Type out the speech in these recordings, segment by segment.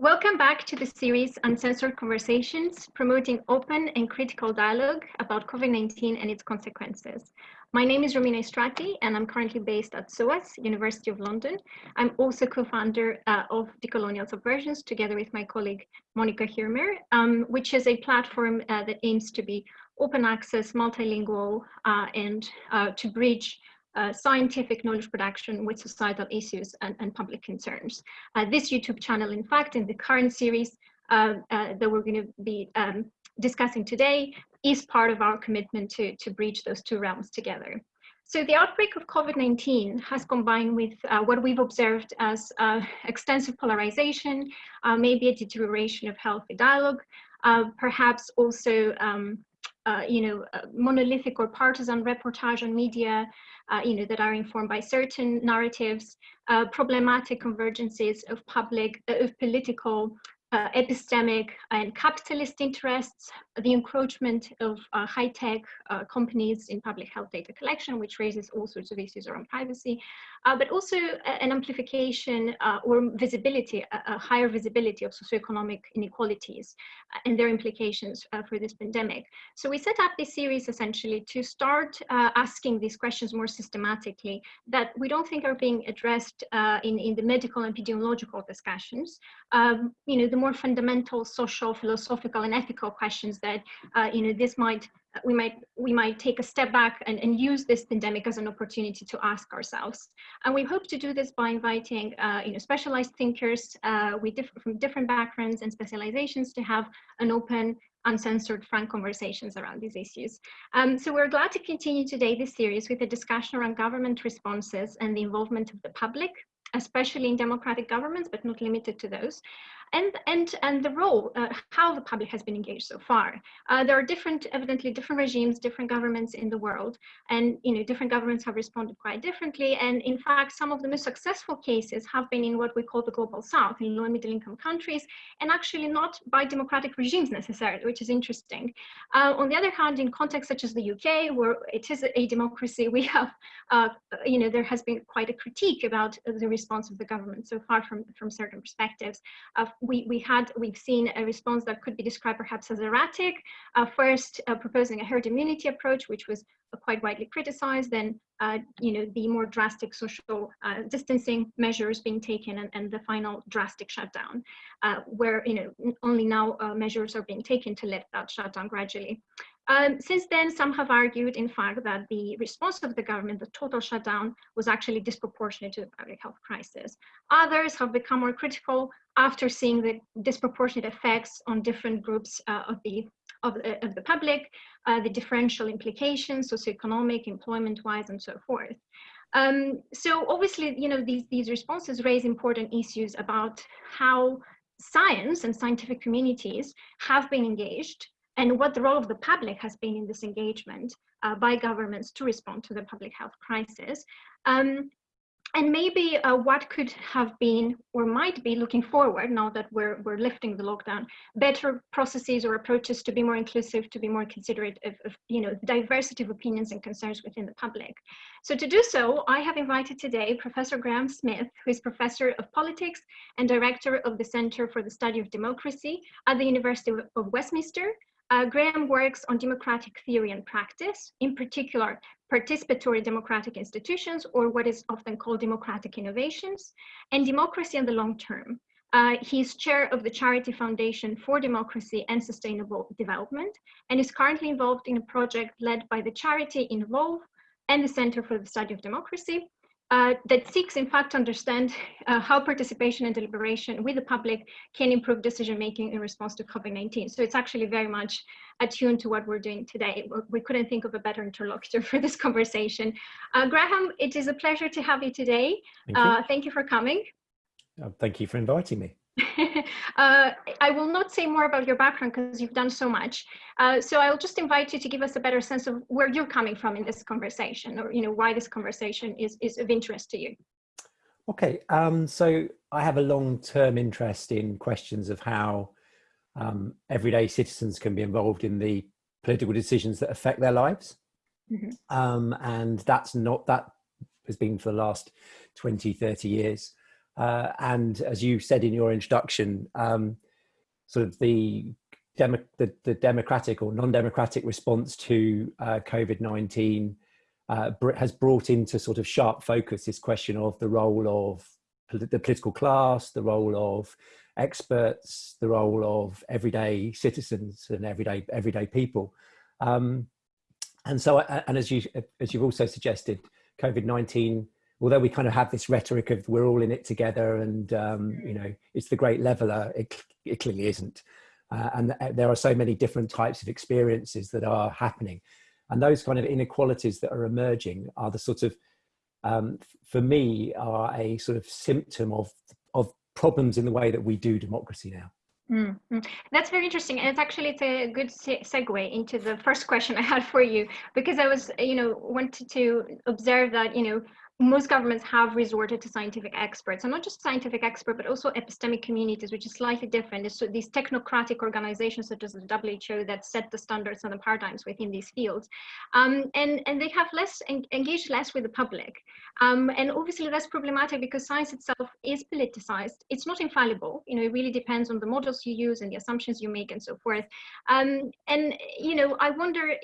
Welcome back to the series Uncensored Conversations, promoting open and critical dialogue about COVID-19 and its consequences. My name is Romina Istratii, and I'm currently based at SOAS, University of London. I'm also co-founder uh, of Decolonial Subversions, together with my colleague Monika Hirmer, um, which is a platform uh, that aims to be open access, multilingual, uh, and uh, to bridge uh, scientific knowledge production with societal issues and, and public concerns. Uh, this YouTube channel, in fact, in the current series uh, uh that we're going to be um, discussing today is part of our commitment to, to bridge those two realms together. So the outbreak of COVID-19 has combined with uh, what we've observed as uh, extensive polarization, maybe a deterioration of healthy dialogue, perhaps also um, uh, you know, uh, monolithic or partisan reportage on media, uh, you know, that are informed by certain narratives, uh, problematic convergences of public, uh, of political, uh, epistemic and capitalist interests, the encroachment of uh, high-tech uh, companies in public health data collection, which raises all sorts of issues around privacy, uh, but also an amplification uh, or visibility, a, a, higher visibility of socioeconomic inequalities uh, and their implications for this pandemic. So we set up this series essentially to start asking these questions more systematically that we don't think are being addressed in, in the medical and epidemiological discussions. Um, you know, the more fundamental social, philosophical, and ethical questions that uh, you know this might we might we might take a step back and, and use this pandemic as an opportunity to ask ourselves. And we hope to do this by inviting uh, you know specialized thinkers uh, with diff from different backgrounds and specializations to have an open uncensored frank conversations around these issues. Um, so we're glad to continue today this series with a discussion around government responses and the involvement of the public especially in democratic governments, but not limited to those. And and and the role uh, how the public has been engaged so far. Uh, there are different evidently different regimes different governments in the world. And you know different governments have responded quite differently. And in fact some of the most successful cases have been in what we call the global south in low and middle income countries and actually not by democratic regimes necessarily which is interesting. Uh, on the other hand in contexts such as the uk where it is a democracy we have uh, you know there has been quite a critique about the response of the government so far from from certain perspectives we, we had, we've seen a response that could be described perhaps as erratic. Uh, first, uh, proposing a herd immunity approach, which was uh, quite widely criticized, then, uh, you know, the more drastic social uh, distancing measures being taken and, and the final drastic shutdown, uh, where, you know, only now measures are being taken to lift that shutdown gradually. Um, since then, some have argued, in fact, that the response of the government, the total shutdown, was actually disproportionate to the public health crisis. Others have become more critical after seeing the disproportionate effects on different groups uh, of the of, uh, of the public, uh, the differential implications, socioeconomic, employment-wise, and so forth. Um, so obviously, you know, these, these responses raise important issues about how science and scientific communities have been engaged and what the role of the public has been in this engagement uh, by governments to respond to the public health crisis. Um, and maybe uh, what could have been or might be looking forward now that we're, we're lifting the lockdown, better processes or approaches to be more inclusive, to be more considerate of, of you know, diversity of opinions and concerns within the public. So to do so, I have invited today Professor Graham Smith, who is Professor of Politics and Director of the Center for the Study of Democracy at the University of Westminster, uh, Graham works on democratic theory and practice, in particular, participatory democratic institutions, or what is often called democratic innovations, and democracy in the long term. Uh, he's chair of the Charity Foundation for Democracy and Sustainable Development, and is currently involved in a project led by the charity Involve and the Center for the Study of Democracy, uh, that seeks, in fact, to understand uh, how participation and deliberation with the public can improve decision-making in response to COVID-19. So it's actually very much attuned to what we're doing today. We couldn't think of a better interlocutor for this conversation. Uh, Graham, it is a pleasure to have you today. Thank you, uh, thank you for coming. Uh, thank you for inviting me. uh, I will not say more about your background because you've done so much. Uh, so I'll just invite you to give us a better sense of where you're coming from in this conversation or, you know, why this conversation is, is of interest to you. Okay, um, so I have a long-term interest in questions of how um, everyday citizens can be involved in the political decisions that affect their lives. Mm -hmm. um, and that's not, that has been for the last 20, 30 years Uh, and as you said in your introduction, um, sort of the, demo the, the, democratic or non-democratic response to uh, COVID-19 uh, has brought into sort of sharp focus this question of the role of the political class, the role of experts, the role of everyday citizens and everyday everyday people. Um, and so, and as you as you've also suggested, COVID nineteen. Although we kind of have this rhetoric of we're all in it together, and um, you know it's the great leveler, it, it clearly isn't. Uh, and there are so many different types of experiences that are happening, and those kind of inequalities that are emerging are the sort of um, for me are a sort of symptom of of problems in the way that we do democracy now. Mm -hmm. That's very interesting, and it's actually it's a good se segue into the first question I had for you because I was, you know, wanted to observe that, you know, most governments have resorted to scientific experts, and not just scientific expert, but also epistemic communities, which is slightly different. So these technocratic organizations such as the WHO that set the standards and the paradigms within these fields, um, and and they have less en engaged less with the public, um, and obviously that's problematic because science itself is politicized. It's not infallible. You know, it really depends on the models you use and the assumptions you make and so forth. Um, and you know, I wonder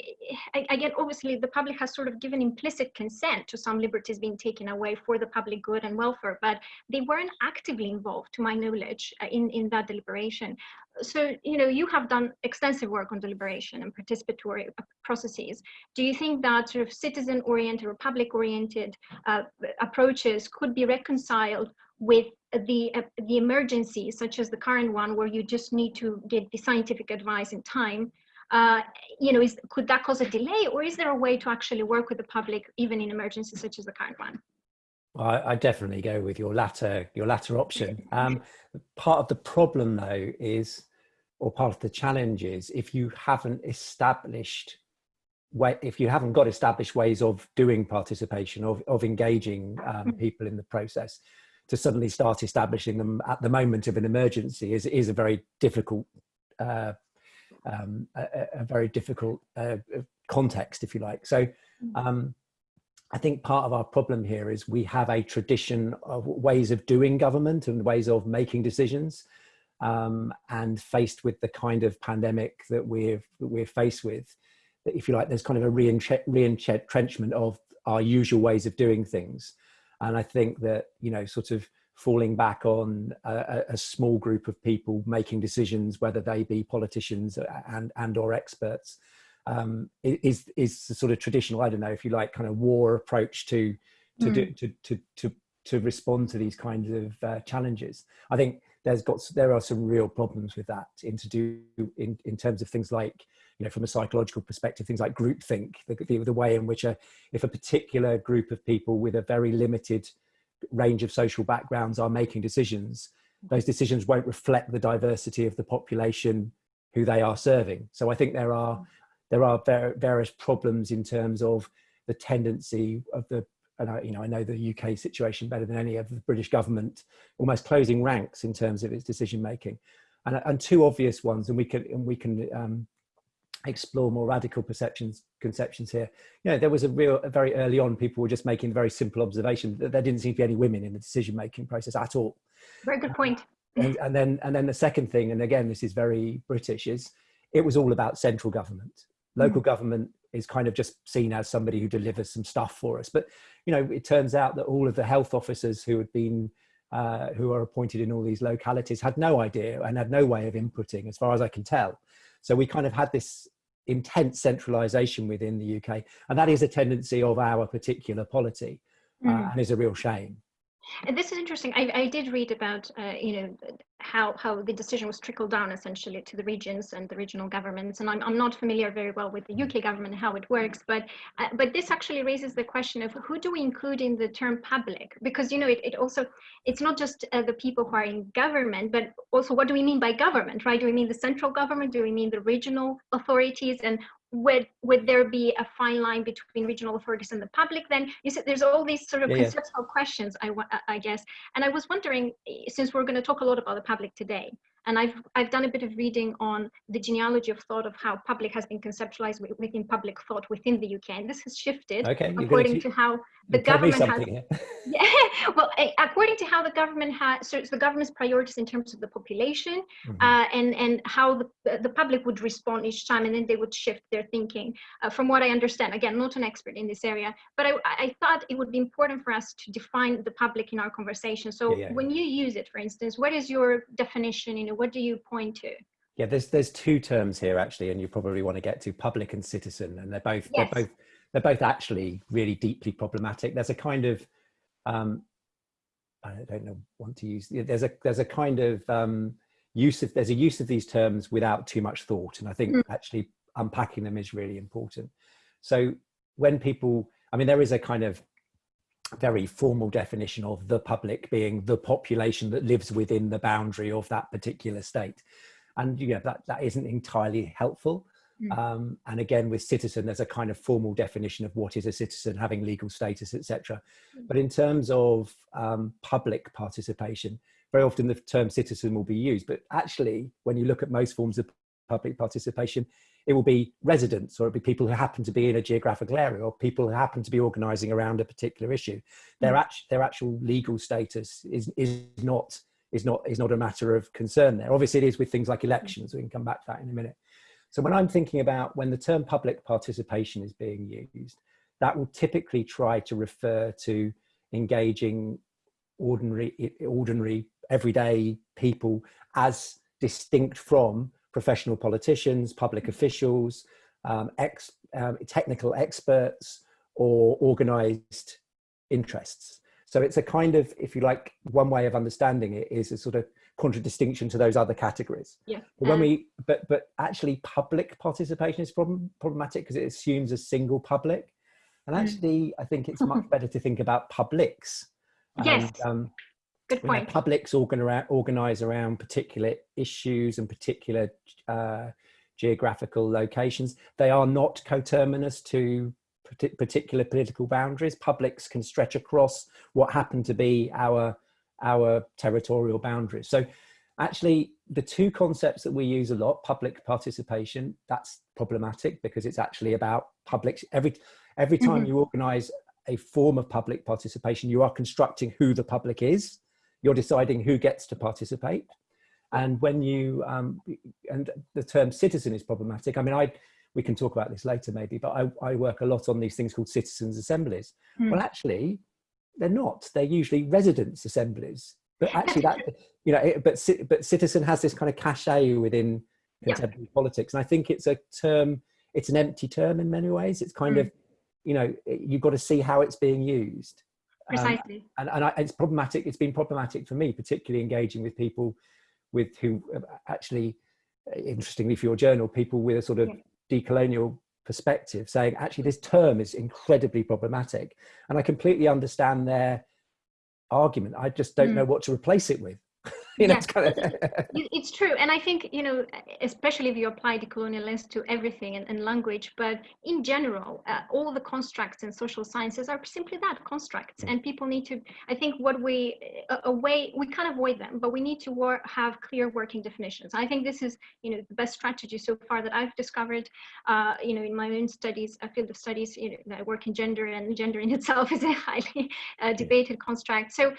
again. Obviously, the public has sort of given implicit consent to some liberties being taken away for the public good and welfare, but they weren't actively involved, to my knowledge, uh, in, in that deliberation. So, you know, you have done extensive work on deliberation and participatory uh, processes. Do you think that sort of citizen-oriented or public-oriented uh, approaches could be reconciled with the uh, the emergency, such as the current one, where you just need to get the scientific advice in time uh, you know, is, could that cause a delay or is there a way to actually work with the public even in emergencies such as the current one? Well, I, I definitely go with your latter, your latter option. Um, part of the problem though is, or part of the challenge is if you haven't established way, if you haven't got established ways of doing participation, of, of engaging um, mm. people in the process, to suddenly start establishing them at the moment of an emergency is, is a very difficult uh, um, a, a, very difficult uh, uh, context, if you like. So mm. um, I think part of our problem here is we have a tradition of ways of doing government and ways of making decisions. Um, and faced with the kind of pandemic that we're, that we're faced with, if you like, there's kind of a re-entrenchment of our usual ways of doing things. And I think that, you know, sort of falling back on a, a, small group of people making decisions, whether they be politicians and, and or experts, um, is, is the sort of traditional, I don't know, if you like, kind of war approach to, to, mm. do, to, to, to, to respond to these kinds of uh, challenges. I think there's got, there are some real problems with that in to do in, in terms of things like, you know, from a psychological perspective, things like groupthink, the, the, the way in which a, if a particular group of people with a very limited range of social backgrounds are making decisions, those decisions won't reflect the diversity of the population who they are serving. So I think there are mm. there are various problems in terms of the tendency of the and I, you know, I know the UK situation better than any of the British government, almost closing ranks in terms of its decision making, and, and two obvious ones, and we can and we can um, explore more radical perceptions conceptions here. You know there was a real very early on people were just making very simple observation that there didn't seem to be any women in the decision making process at all. Very good point. And, and, then and then the second thing and again this is very british is it was all about central government. Local mm. government is kind of just seen as somebody who delivers some stuff for us but you know it turns out that all of the health officers who had been uh, who are appointed in all these localities had no idea and had no way of inputting as far as i can tell so we kind of had this intense centralization within the UK. And that is a tendency of our particular polity uh, mm. and is a real shame. And this is interesting. I, I did read about, uh, you know, how, how the decision was trickled down essentially to the regions and the regional governments. And I'm, I'm not familiar very well with the UK government and how it works, but uh, but this actually raises the question of who do we include in the term public? Because, you know, it, it also, it's not just uh, the people who are in government, but also what do we mean by government, right? Do we mean the central government? Do we mean the regional authorities? And would would there be a fine line between regional authorities and the public then you said there's all these sort of yeah, conceptual yeah. questions i i guess and i was wondering eh, since we're going to talk a lot about the public today And I've, I've done a bit of reading on the genealogy of thought of how public has been conceptualized within public thought within the UK. And this has shifted okay, according to how the government has, yeah, well, according to how the government has, so it's the government's priorities in terms of the population mm -hmm. uh, and, and how the, the public would respond each time and then they would shift their thinking. Uh, from what I understand, again, not an expert in this area, but I, I thought it would be important for us to define the public in our conversation. So yeah, yeah. when you use it, for instance, what is your definition, you know, what do you point to? Yeah, there's there's two terms here actually, and you probably want to get to public and citizen, and they're both yes. they're both they're both actually really deeply problematic. There's a kind of, um, I don't know, want to use, there's a, there's a kind of um, use of, there's a use of these terms without too much thought. And I think mm. actually unpacking them is really important. So when people, I mean, there is a kind of very formal definition of the public being the population that lives within the boundary of that particular state. And you know, that, that isn't entirely helpful. Mm. Um, and again, with citizen, there's a kind of formal definition of what is a citizen, having legal status, etc. Mm. But in terms of um, public participation, very often the term citizen will be used. But actually, when you look at most forms of public participation, it will be residents or it'll be people who happen to be in a geographical area or people who happen to be organizing around a particular issue. Their, mm. act their actual legal status is, is not is not is not a matter of concern there. Obviously, it is with things like elections. We can come back to that in a minute. So when I'm thinking about when the term public participation is being used, that will typically try to refer to engaging ordinary, ordinary everyday people as distinct from professional politicians, public officials, um, ex, um, technical experts, or organized interests. So it's a kind of, if you like, one way of understanding it is a sort of contradistinction to those other categories. Yeah. But when we, but but actually, public participation is problem, problematic because it assumes a single public, and mm. actually. I think it's much better to think about publics. Yes. And, um, Good point. Publics organize, organize around particular issues and particular uh, geographical locations. They are not coterminous to particular political boundaries. Publics can stretch across what happen to be our our territorial boundaries. So actually the two concepts that we use a lot, public participation, that's problematic because it's actually about public, every, every time mm -hmm. you organize a form of public participation, you are constructing who the public is, you're deciding who gets to participate. And when you, um, and the term citizen is problematic. I mean, I, we can talk about this later maybe, but I, I work a lot on these things called citizens assemblies. Mm. Well, actually, they're not. They're usually residents' assemblies. But actually, that you know, it, but but citizen has this kind of cachet within contemporary yeah. politics, and I think it's a term. It's an empty term in many ways. It's kind mm. of, you know, you've got to see how it's being used. Um, Precisely. Um, and and I, it's problematic. It's been problematic for me, particularly engaging with people with who actually, interestingly for your journal, people with a sort of yeah. decolonial perspective saying actually this term is incredibly problematic and i completely understand their argument i just don't mm. know what to replace it with you know, yeah. it's, kind of it's true. And I think, you know, especially if you apply the colonial lens to everything and, and language, but in general, uh, all the constructs in social sciences are simply that constructs. And people need to, I think what we, a, a way, we can't avoid them, but we need to work, have clear working definitions. I think this is, you know, the best strategy so far that I've discovered, uh, you know, in my own studies, a field of studies, you know, I work in gender and gender in itself is a highly uh, debated construct. So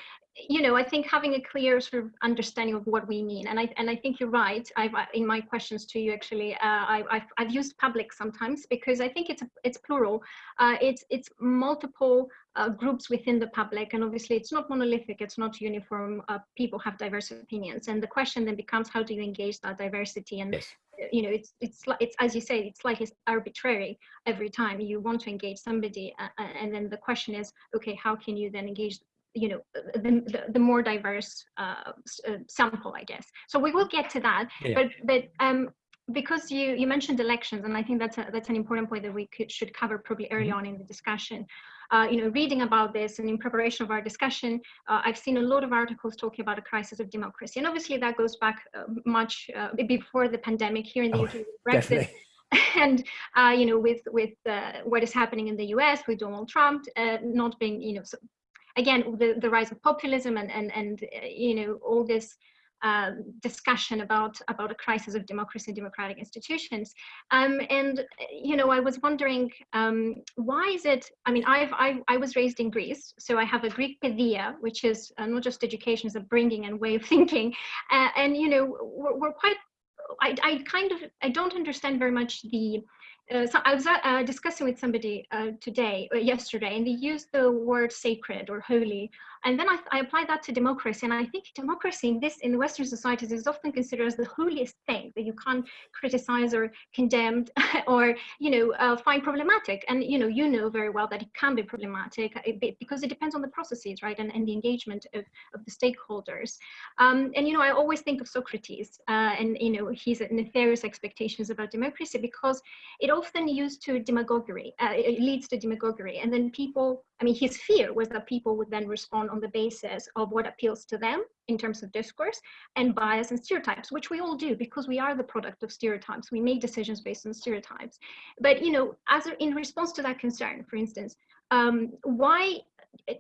you know, I think having a clear sort of understanding of what we mean, and I and I think you're right. I've in my questions to you actually, uh, I, have I've used public sometimes because I think it's it's plural. Uh, it's it's multiple uh, groups within the public, and obviously it's not monolithic. It's not uniform. Uh, people have diverse opinions, and the question then becomes how do you engage that diversity and. Yes. You know, it's it's it's as you say, it's like it's arbitrary every time you want to engage somebody, uh, uh, and then the question is, okay, how can you then engage you know the, the, the more diverse uh, uh, sample i guess so we will get to that yeah. but but um because you you mentioned elections and i think that's a, that's an important point that we could, should cover probably early mm -hmm. on in the discussion uh, you know reading about this and in preparation of our discussion uh, i've seen a lot of articles talking about a crisis of democracy and obviously that goes back uh, much uh, before the pandemic here in the oh, uk brexit and uh, you know with with uh, what is happening in the us with donald trump uh, not being you know so again, the, the rise of populism and, and, and uh, you know, all this um, discussion about about a crisis of democracy and democratic institutions. Um, and you know i was wondering um, why is it i mean I've, i i was raised in greece so i have a greek paideia which is uh, not just education is a bringing and way of thinking. Uh, and you know we're, we're quite I, I kind of i don't understand very much the uh, so I was uh, discussing with somebody uh, today, uh, yesterday, and they used the word sacred or holy. And then I, I applied that to democracy. And I think democracy in this, in the Western societies is often considered as the holiest thing that you can't criticize or condemn or, you know, uh, find problematic. And, you know, you know very well that it can be problematic uh, because it depends on the processes, right? And, and the engagement of, of the stakeholders. Um, and, you know, I always think of Socrates and, you know, his nefarious expectations about democracy because it often used to demagoguery, uh, it leads to demagoguery. And then people, I mean, his fear was that people would then respond on the basis of what appeals to them in terms of discourse and bias and stereotypes, which we all do because we are the product of stereotypes. We make decisions based on stereotypes. But, you know, as in response to that concern, for instance, um, why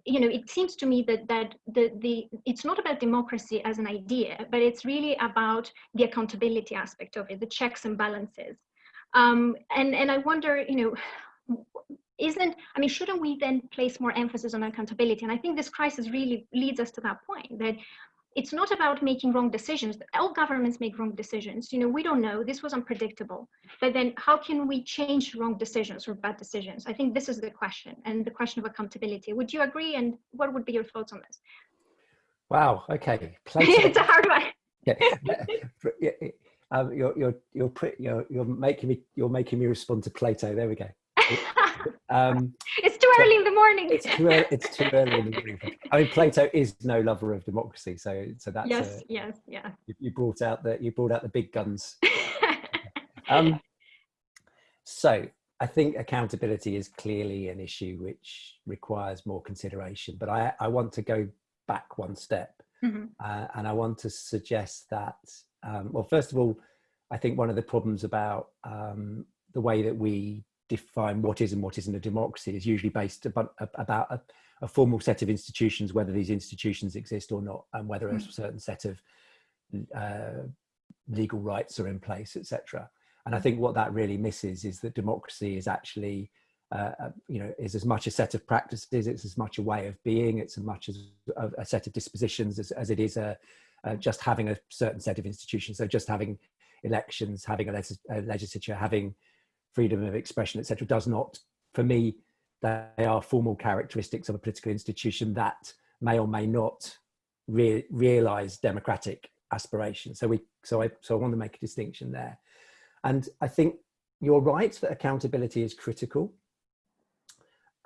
you know, it seems to me that that the the it's not about democracy as an idea, but it's really about the accountability aspect of it, the checks and balances. Um, and, and I wonder, you know, isn't, I mean, shouldn't we then place more emphasis on accountability? And I think this crisis really leads us to that point that it's not about making wrong decisions. All governments make wrong decisions. You know, we don't know, this was unpredictable. But then how can we change wrong decisions or bad decisions? I think this is the question and the question of accountability. Would you agree? And what would be your thoughts on this? Wow, okay. it's a hard one. yeah. Um, you're you're you're you're you're making me you're making me respond to Plato. There we go. Um, it's too early in the morning. It's too early. It's too early in the morning. I mean, Plato is no lover of democracy, so so that's yes, a, yes, yeah. You, you, brought out the you brought out the big guns. um, so I think accountability is clearly an issue which requires more consideration. But I I want to go back one step, mm -hmm. uh, and I want to suggest that um, well, first of all, I think one of the problems about um, the way that we define what is and what isn't a democracy is usually based about, about a, a, formal set of institutions, whether these institutions exist or not, and whether a hmm. certain set of uh, legal rights are in place, etc. And I think what that really misses is that democracy is actually, uh, uh, you know, is as much a set of practices, it's as much a way of being, it's as much as a, a set of dispositions as, as it is a, uh, just having a certain set of institutions. So just having elections, having a, a legislature, having freedom of expression, etc., does not, for me, they are formal characteristics of a political institution that may or may not re realize democratic aspirations. So we, so I, so I want to make a distinction there. And I think you're right that accountability is critical.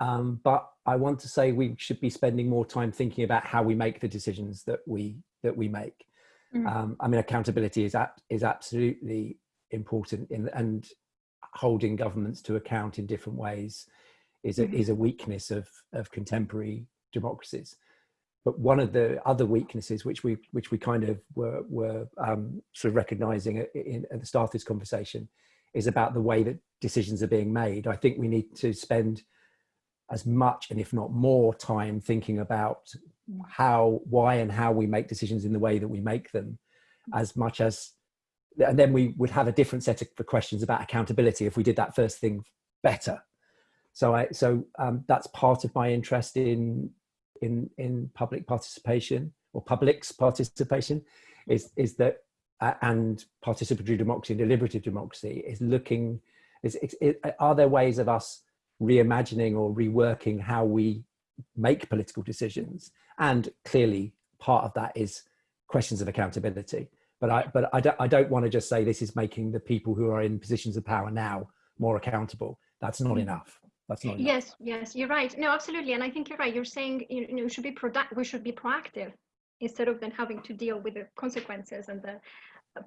Um, but I want to say we should be spending more time thinking about how we make the decisions that we that we make. Mm. Um, I mean, accountability is is absolutely important in and holding governments to account in different ways is a, mm. is a weakness of of contemporary democracies. But one of the other weaknesses, which we which we kind of were were um, sort of recognizing at, in, at the start of this conversation, is about the way that decisions are being made. I think we need to spend as much and if not more time thinking about how, why and how we make decisions in the way that we make them as much as, and then we would have a different set of questions about accountability if we did that first thing better. So I, so um, that's part of my interest in, in, in public participation or public's participation is, is that, uh, and participatory democracy and deliberative democracy is looking, is, is, are there ways of us reimagining or reworking how we make political decisions. And clearly part of that is questions of accountability. But I, but I don't, I don't want to just say this is making the people who are in positions of power now more accountable. That's not mm. enough. That's not enough. Yes, yes, you're right. No, absolutely. And I think you're right. You're saying, you know, should be product, we should be proactive instead of then having to deal with the consequences and the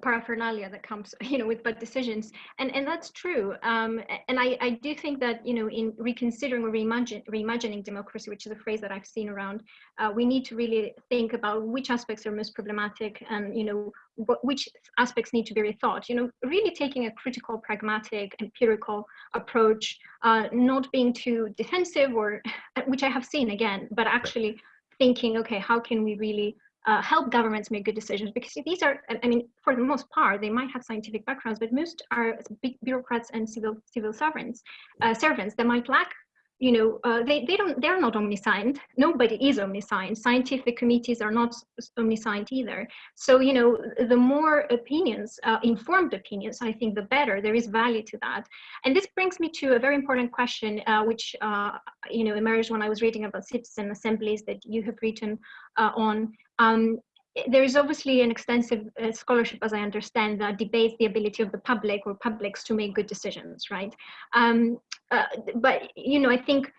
paraphernalia that comes you know with bad decisions. And and that's true. Um, and I, I do think that you know in reconsidering or reimagine, reimagining democracy which is a phrase that I've seen around uh, we need to really think about which aspects are most problematic and you know what, which aspects need to be rethought. You know really taking a critical pragmatic empirical approach uh, not being too defensive or which I have seen again but actually thinking okay how can we really uh, help governments make good decisions. Because these are, I mean, for the most part, they might have scientific backgrounds, but most are bureaucrats and civil civil servants, uh, servants that might lack you know, uh, they, they don't, they're not omniscient. Nobody is omniscient. Scientific committees are not omniscient either. So, you know, the more opinions, uh, informed opinions, I think the better. There is value to that. And this brings me to a very important question, uh, which, uh, you know, emerged when I was reading about citizen assemblies that you have written uh, on. Um, there is obviously an extensive uh, scholarship, as I understand, that debates the ability of the public or publics to make good decisions, right? Um, uh, but, you know, I think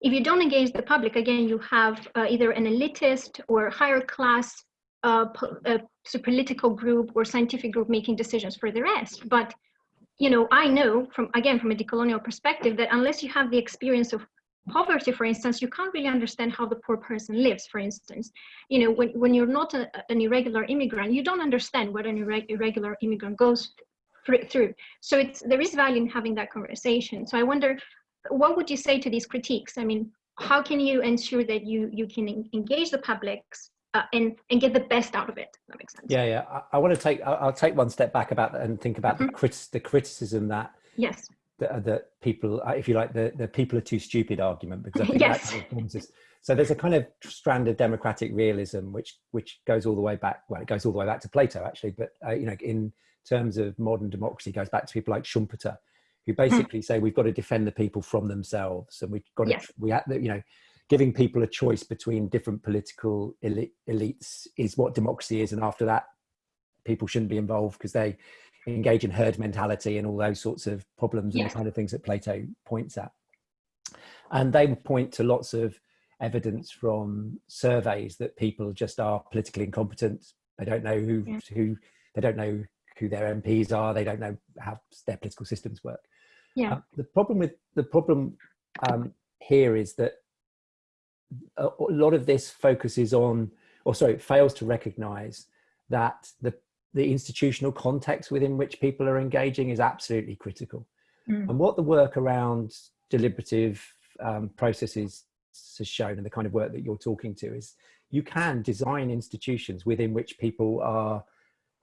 if you don't engage the public, again, you have uh, either an elitist or higher class uh, uh political group or scientific group making decisions for the rest. But, you know, I know from, again, from a decolonial perspective that unless you have the experience of poverty, for instance, you can't really understand how the poor person lives, for instance. You know, when, when you're not a, an irregular immigrant, you don't understand what an irre irregular immigrant goes through. So it's, there is value in having that conversation. So I wonder, what would you say to these critiques? I mean, how can you ensure that you, you can engage the publics uh, and and get the best out of it. That makes sense. Yeah, yeah. I, I want to take. I'll, I'll, take one step back about that and think about mm -hmm. the, mm-hmm. crit the criticism that yes that, that people, uh, if you like, the, the people are too stupid argument, because I think yes. that So there's a kind of strand of democratic realism, which which goes all the way back. Well, it goes all the way back to Plato, actually. But uh, you know, in terms of modern democracy, goes back to people like Schumpeter, who hmm. basically say we've got to defend the people from themselves, and we've got to yes. we have you know, giving people a choice between different political elites is what democracy is, and after that, people shouldn't be involved because they engage in herd mentality and all those sorts of problems and the kind of things that Plato points at. And they point to lots of evidence from surveys that people just are politically incompetent. They don't know who, yeah. who they don't know who their MPs are. They don't know how their political systems work. Yeah. Uh, the problem with the problem um, here is that a, a lot of this focuses on, or sorry, fails to recognize that the the institutional context within which people are engaging is absolutely critical. Mm. And what the work around deliberative um, processes has shown and the kind of work that you're talking to is you can design institutions within which people are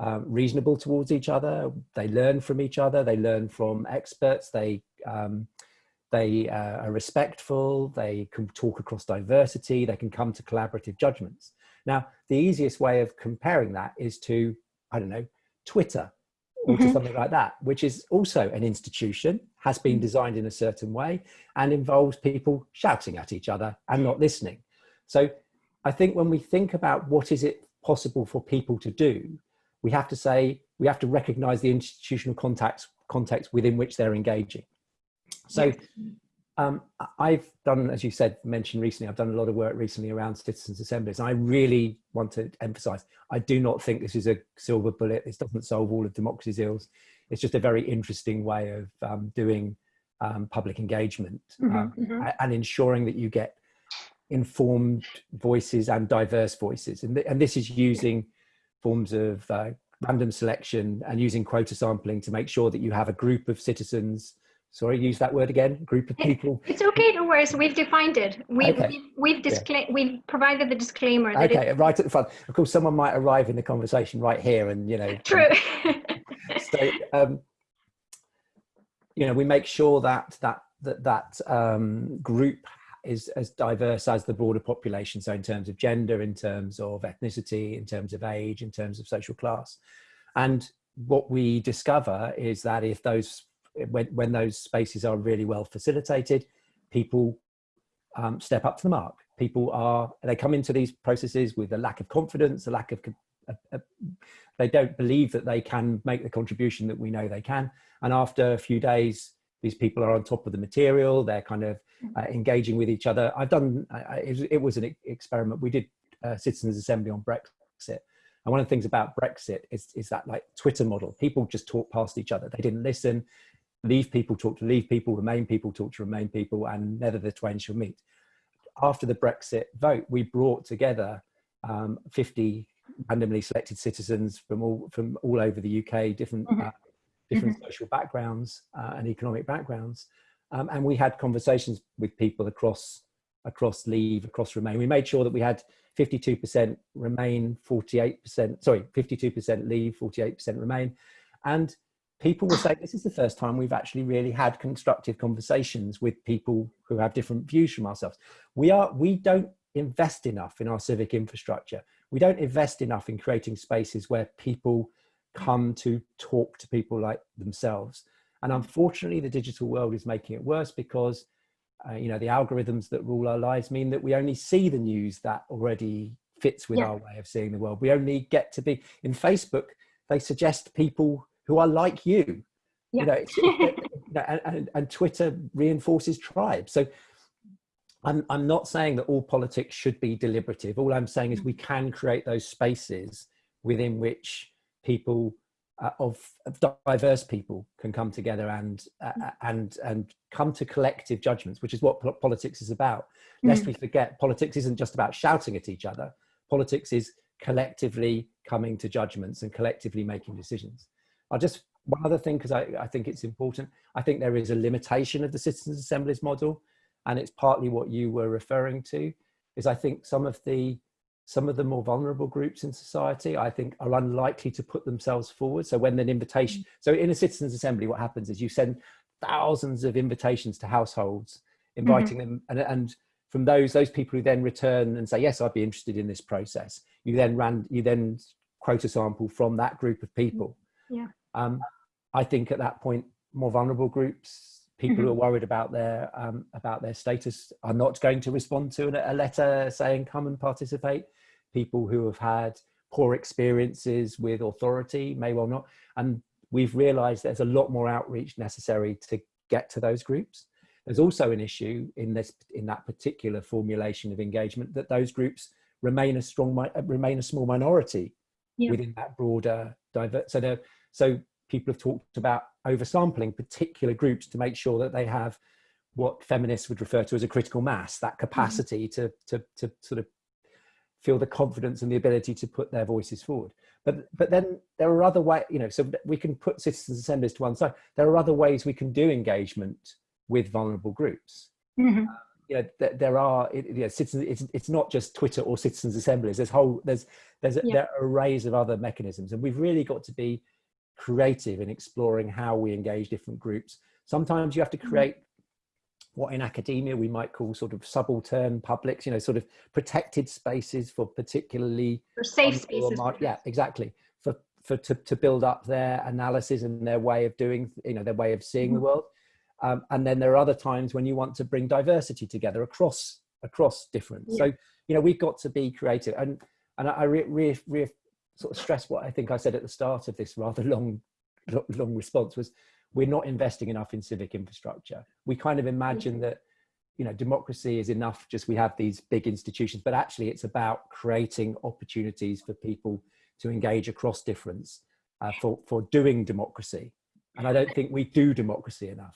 um, reasonable towards each other. They learn from each other. They learn from experts. They um, they uh, are respectful. They can talk across diversity. They can come to collaborative judgments. Now, the easiest way of comparing that is to I don't know, Twitter or mm -hmm. to mm-hmm. something like that, which is also an institution, has been mm. designed in a certain way and involves people shouting at each other and not listening. So I think when we think about what is it possible for people to do, we have to say, we have to recognize the institutional context, context within which they're engaging. So. Um, I've done, as you said, mentioned recently, I've done a lot of work recently around citizens assemblies. And I really want to emphasize, I do not think this is a silver bullet. This doesn't solve all of democracy's ills. It's just a very interesting way of um, doing um, public engagement mm -hmm, mm -hmm. and ensuring that you get informed voices and diverse voices. And, th and this is using forms of uh, random selection and using quota sampling to make sure that you have a group of citizens sorry, use that word again, group of people. It's okay, no worries. We've defined it. We've, okay. we've, we've, yeah. we've provided the disclaimer. okay, right at the front. Of course, someone might arrive in the conversation right here and, you know. True. so, um, you know, we make sure that that, that, that um, group is as diverse as the broader population. So in terms of gender, in terms of ethnicity, in terms of age, in terms of social class. And what we discover is that if those when, when those spaces are really well facilitated, people um, step up to the mark. People are, they come into these processes with a lack of confidence, a lack of, a, a, they don't believe that they can make the contribution that we know they can. And after a few days, these people are on top of the material, they're kind of uh, engaging with each other. I've done, uh, it, it, was an experiment. We did a Citizens Assembly on Brexit. And one of the things about Brexit is, is that like Twitter model, people just talk past each other. They didn't listen leave people talk to leave people, remain people talk to remain people, and never the twain shall meet. After the Brexit vote, we brought together um, 50 randomly selected citizens from all from all over the UK, different mm -hmm. uh, different mm -hmm. social backgrounds uh, and economic backgrounds, um, and we had conversations with people across across Leave, across Remain. We made sure that we had 52% remain, 48%, sorry, 52% leave, 48% remain. And people were saying, this is the first time we've actually really had constructive conversations with people who have different views from ourselves. We are, we don't invest enough in our civic infrastructure. We don't invest enough in creating spaces where people come to talk to people like themselves. And unfortunately, the digital world is making it worse because uh, you know, the algorithms that rule our lives mean that we only see the news that already fits with yeah. our way of seeing the world. We only get to be in Facebook. They suggest people who are like you, yeah. you know, and, and, and Twitter reinforces tribes. So I'm, I'm not saying that all politics should be deliberative. All I'm saying is we can create those spaces within which people uh, of, of, diverse people can come together and uh, mm. and and come to collective judgments, which is what politics is about. Mm. Lest we forget, politics isn't just about shouting at each other. Politics is collectively coming to judgments and collectively making decisions. I'll just one other thing because I, I think it's important. I think there is a limitation of the citizens' assemblies model, and it's partly what you were referring to. Is I think some of the some of the more vulnerable groups in society, I think, are unlikely to put themselves forward. So when an invitation, mm. so in a citizens assembly, what happens is you send thousands of invitations to households, inviting mm -hmm. them, and, and from those those people who then return and say, yes, I'd be interested in this process. You then ran, you then quote a sample from that group of people. Yeah. Um, I think at that point, more vulnerable groups, people mm -hmm. who mm-hmm. are worried about their um, about their status, are not going to respond to a letter saying, "Come and participate." People who have had poor experiences with authority may well not. And we've realized there's a lot more outreach necessary to get to those groups. There's also an issue in this in that particular formulation of engagement that those groups remain a strong remain a small minority yeah. within that broader divert. So so people have talked about oversampling particular groups to make sure that they have what feminists would refer to as a critical mass, that mm-hmm. capacity mm -hmm. to, to, to sort of feel the confidence and the ability to put their voices forward. But, but then there are other ways, you know, so we can put citizens assemblies to one side. There are other ways we can do engagement with vulnerable groups. Mm -hmm. uh, you know, th there are, you know, citizens, it's, it's not just Twitter or citizens assemblies. There's whole, there's, there's a, yeah. there are arrays of other mechanisms and we've really got to be creative in exploring how we engage different groups. Sometimes you have to mm-hmm. create what in academia we might call sort of subaltern publics, you know, sort of protected spaces for particularly for safe spaces. Yeah, exactly. For for to, to build up their analysis and their way of doing, you know, their way of seeing mm -hmm. the mm-hmm. world. Um, and then there are other times when you want to bring diversity together across across different. Yeah. So you know, we've got to be creative. And and I re, re, re, sort of stress what I think I said at the start of this rather long long response was we're not investing enough in civic infrastructure. We kind of imagine mm-hmm. that, you know, democracy is enough, just we have these big institutions, but actually it's about creating opportunities for people to engage across difference uh, for, for doing democracy. And I don't think we do democracy enough.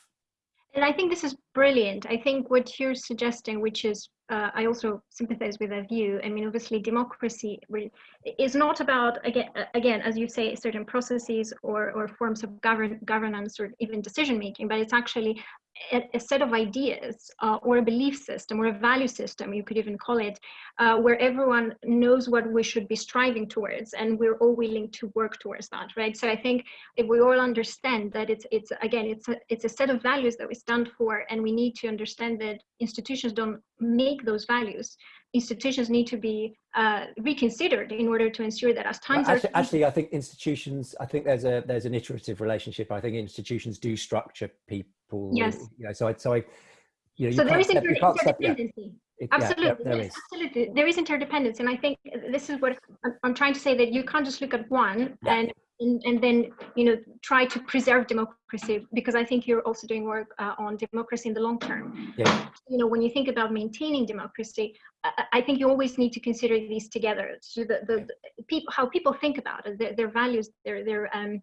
And I think this is brilliant. I think what you're suggesting, which is, uh, I also sympathize with that view. I mean, obviously, democracy is not about again, again, as you say, certain processes or or forms of govern governance or even decision making, but it's actually a, a set of ideas uh, or a belief system or a value system, you could even call it, uh, where everyone knows what we should be striving towards and we're all willing to work towards that, right? So I think if we all understand that it's, it's again, it's a, it's a set of values that we stand for and we need to understand that institutions don't make those values institutions need to be uh, reconsidered in order to ensure that as times well, actually, are actually i think institutions i think there's a there's an iterative relationship. I think institutions do structure people yes. you know so i so i you know so you there is inter interdependency. It, absolutely. yeah, there is. absolutely there is interdependence and i think this is what i'm, I'm trying to say that you can't just look at one yeah. and and, and, then you know try to preserve democracy because I think you're also doing work uh, on democracy in the long term. Yeah. You know when you think about maintaining democracy, I, I think you always need to consider these together. So the the, the people how people think about it, their, their values, their their um,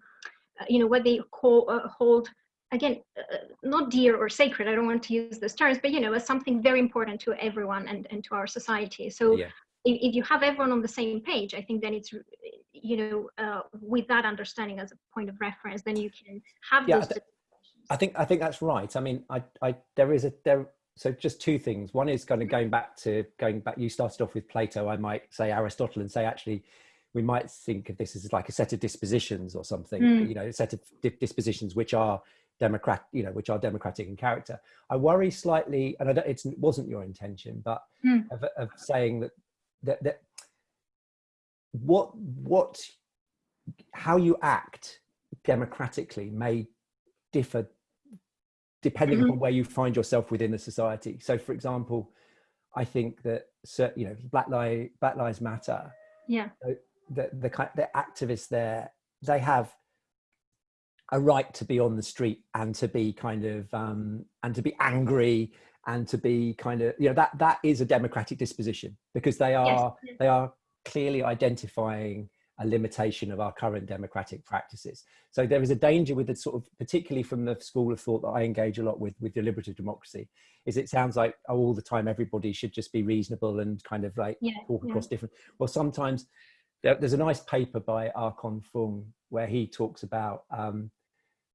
uh, you know what they call uh, hold again uh, not dear or sacred. I don't want to use those terms, but you know as something very important to everyone and and to our society. So. Yeah. If, if you have everyone on the same page, I think then it's you know, uh, with that understanding as a point of reference, then you can have yeah, those. I, th I think I think that's right. I mean, I, I there is a there so just two things. One is kind of going back to going back. You started off with Plato. I might say Aristotle and say actually, we might think of this as like a set of dispositions or something. Mm. You know, a set of dispositions which are democrat, you know, which are democratic in character. I worry slightly, and i don't it wasn't your intention, but mm. of, of saying that that that what what how you act democratically may differ depending mm -hmm. on where you find yourself within the society. So, for example, I think that you know Black Lives Black Lives Matter. Yeah. The the the activists there they have a right to be on the street and to be kind of um, and to be angry and to be kind of you know that that is a democratic disposition because they are yes. they are clearly identifying a limitation of our current democratic practices. So there is a danger with the sort of, particularly from the school of thought that I engage a lot with, with deliberative democracy, is it sounds like oh, all the time everybody should just be reasonable and kind of like yeah, talk across yeah. different, well, sometimes there, there's a nice paper by Archon Fung where he talks about, um,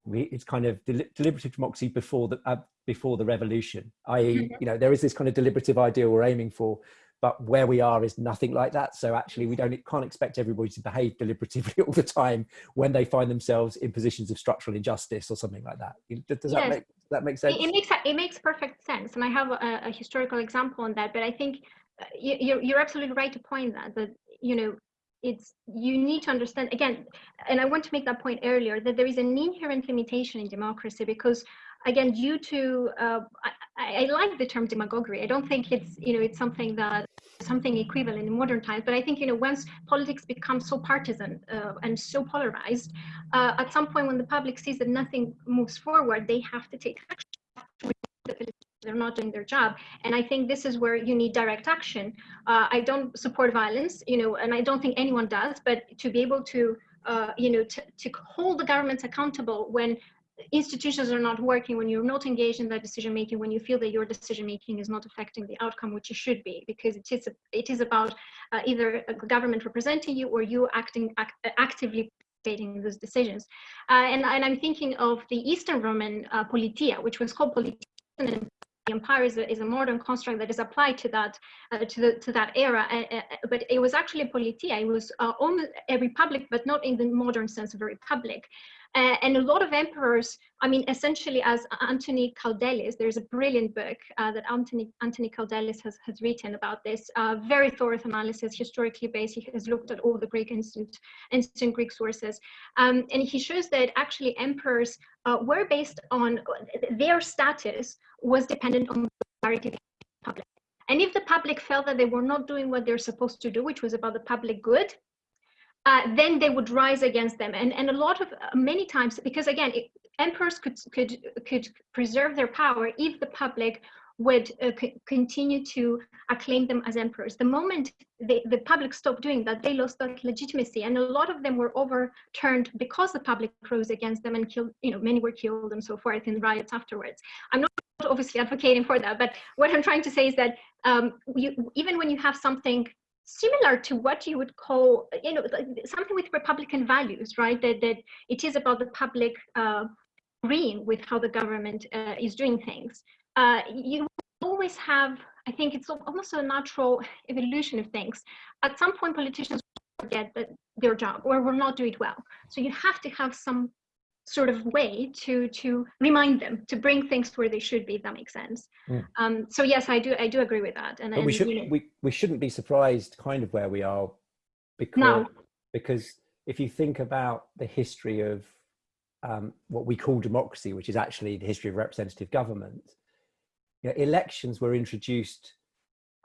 we, it's kind of del deliberative democracy before the, uh, before the revolution, i.e., mm-hmm. you know, there is this kind of deliberative ideal we're aiming for, but where we are is nothing like that. So actually we don't can't expect everybody to behave deliberatively all the time when they find themselves in positions of structural injustice or something like that. Does that make that make sense? It, makes it makes perfect sense, and I have a, a historical example on that. But I think uh, you, you're absolutely right to point that that you know it's you need to understand again and i want to make that point earlier that there is an inherent limitation in democracy because again, due to, uh, I, I, like the term demagoguery. I don't think it's, you know, it's something that something equivalent in modern times, but I think, you know, once politics becomes so partisan uh, and so polarized, uh, at some point when the public sees that nothing moves forward, they have to take action. They're not doing their job. And I think this is where you need direct action. Uh, I don't support violence, you know, and I don't think anyone does, but to be able to uh, you know, to, to hold the governments accountable when institutions are not working, when you're not engaged in that decision making, when you feel that your decision making is not affecting the outcome, which it should be, because it is it is about uh, either a government representing you or you acting act, actively participating in those decisions. Uh, and, and I'm thinking of the Eastern Roman uh, politeia, which was called politeia. The empire is a, is a modern construct that is applied to that uh, to the to that era, uh, uh, but it was actually politeia. It was almost a republic, but not in the modern sense of a republic. Uh, and a lot of emperors, I mean, essentially as Anthony Kaldellis, there's a brilliant book uh, that Anthony, Anthony Kaldellis has, has written about this, uh, very thorough analysis, historically based. He has looked at all the Greek ancient, ancient Greek sources. Um, and he shows that actually emperors uh, were based on, their status was dependent on the public. And if the public felt that they were not doing what they're supposed to do, which was about the public good, uh, then they would rise against them. And, and a lot of, uh, many times, because again, it, emperors could, could, could preserve their power if the public would uh, continue to acclaim them as emperors. The moment they, the public stopped doing that, they lost that legitimacy. And a lot of them were overturned because the public rose against them and killed, you know, many were killed and so forth in riots afterwards. I'm not obviously advocating for that, but what I'm trying to say is that um, you, even when you have something similar to what you would call, you know, something with Republican values, right? That, that it is about the public uh, agreeing with how the government uh, is doing things. Uh, you always have, I think it's almost a natural evolution of things. At some point, politicians forget that their job or will not do it well. So you have to have some sort of way to to remind them to bring things where they should be if that makes sense mm. um, so yes i do i do agree with that and, but we should you know, we, we shouldn't be surprised kind of where we are because no. because if you think about the history of um, what we call democracy which is actually the history of representative government you know, elections were introduced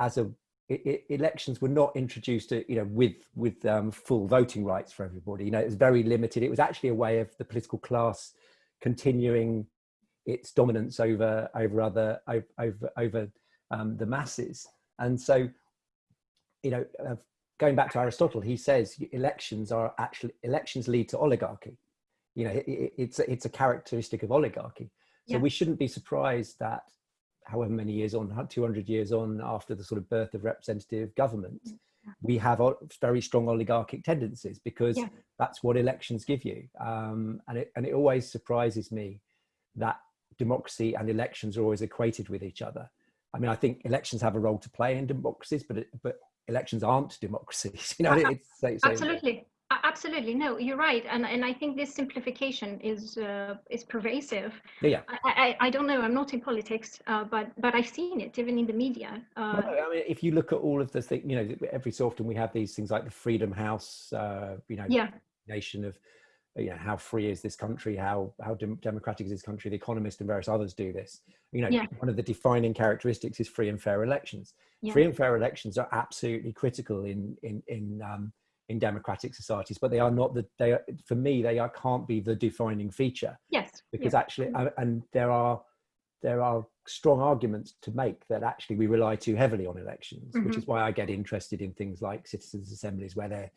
as a it, elections were not introduced to, you know with with um, full voting rights for everybody. You know it was very limited. It was actually a way of the political class continuing its dominance over over other over over um, the masses. And so you know uh, going back to aristotle he says elections are actually elections lead to oligarchy. You know it, it's a, it's a characteristic of oligarchy. So yeah. we shouldn't be surprised that however many years on, 200 years on after the sort of birth of representative government, mm, we have very strong oligarchic tendencies because yeah. that's what elections give you. Um, and, it, and it always surprises me that democracy and elections are always equated with each other. I mean, I think elections have a role to play in democracies, but it, but elections aren't democracies. You know, it's, so, absolutely. Absolutely, no, you're right, and and I think this simplification is uh, is pervasive. Yeah, I, I, I don't know. I'm not in politics, uh, but but I've seen it even in the media. Uh, I mean, if you look at all of the things, you know, every so often we have these things like the Freedom House, uh, you know, yeah. nation of, you know, how free is this country? How how dem democratic is this country? The Economist and various others do this. You know, yeah. one of the defining characteristics is free and fair elections. Yeah. Free and fair elections are absolutely critical in in in um, in democratic societies, but they are not the, they are, for me, they are, can't be the defining feature. Yes. Because actually, and there are, there are strong arguments to make that actually we rely too heavily on elections, mm -hmm. which is why I get interested in things like citizens assemblies where they're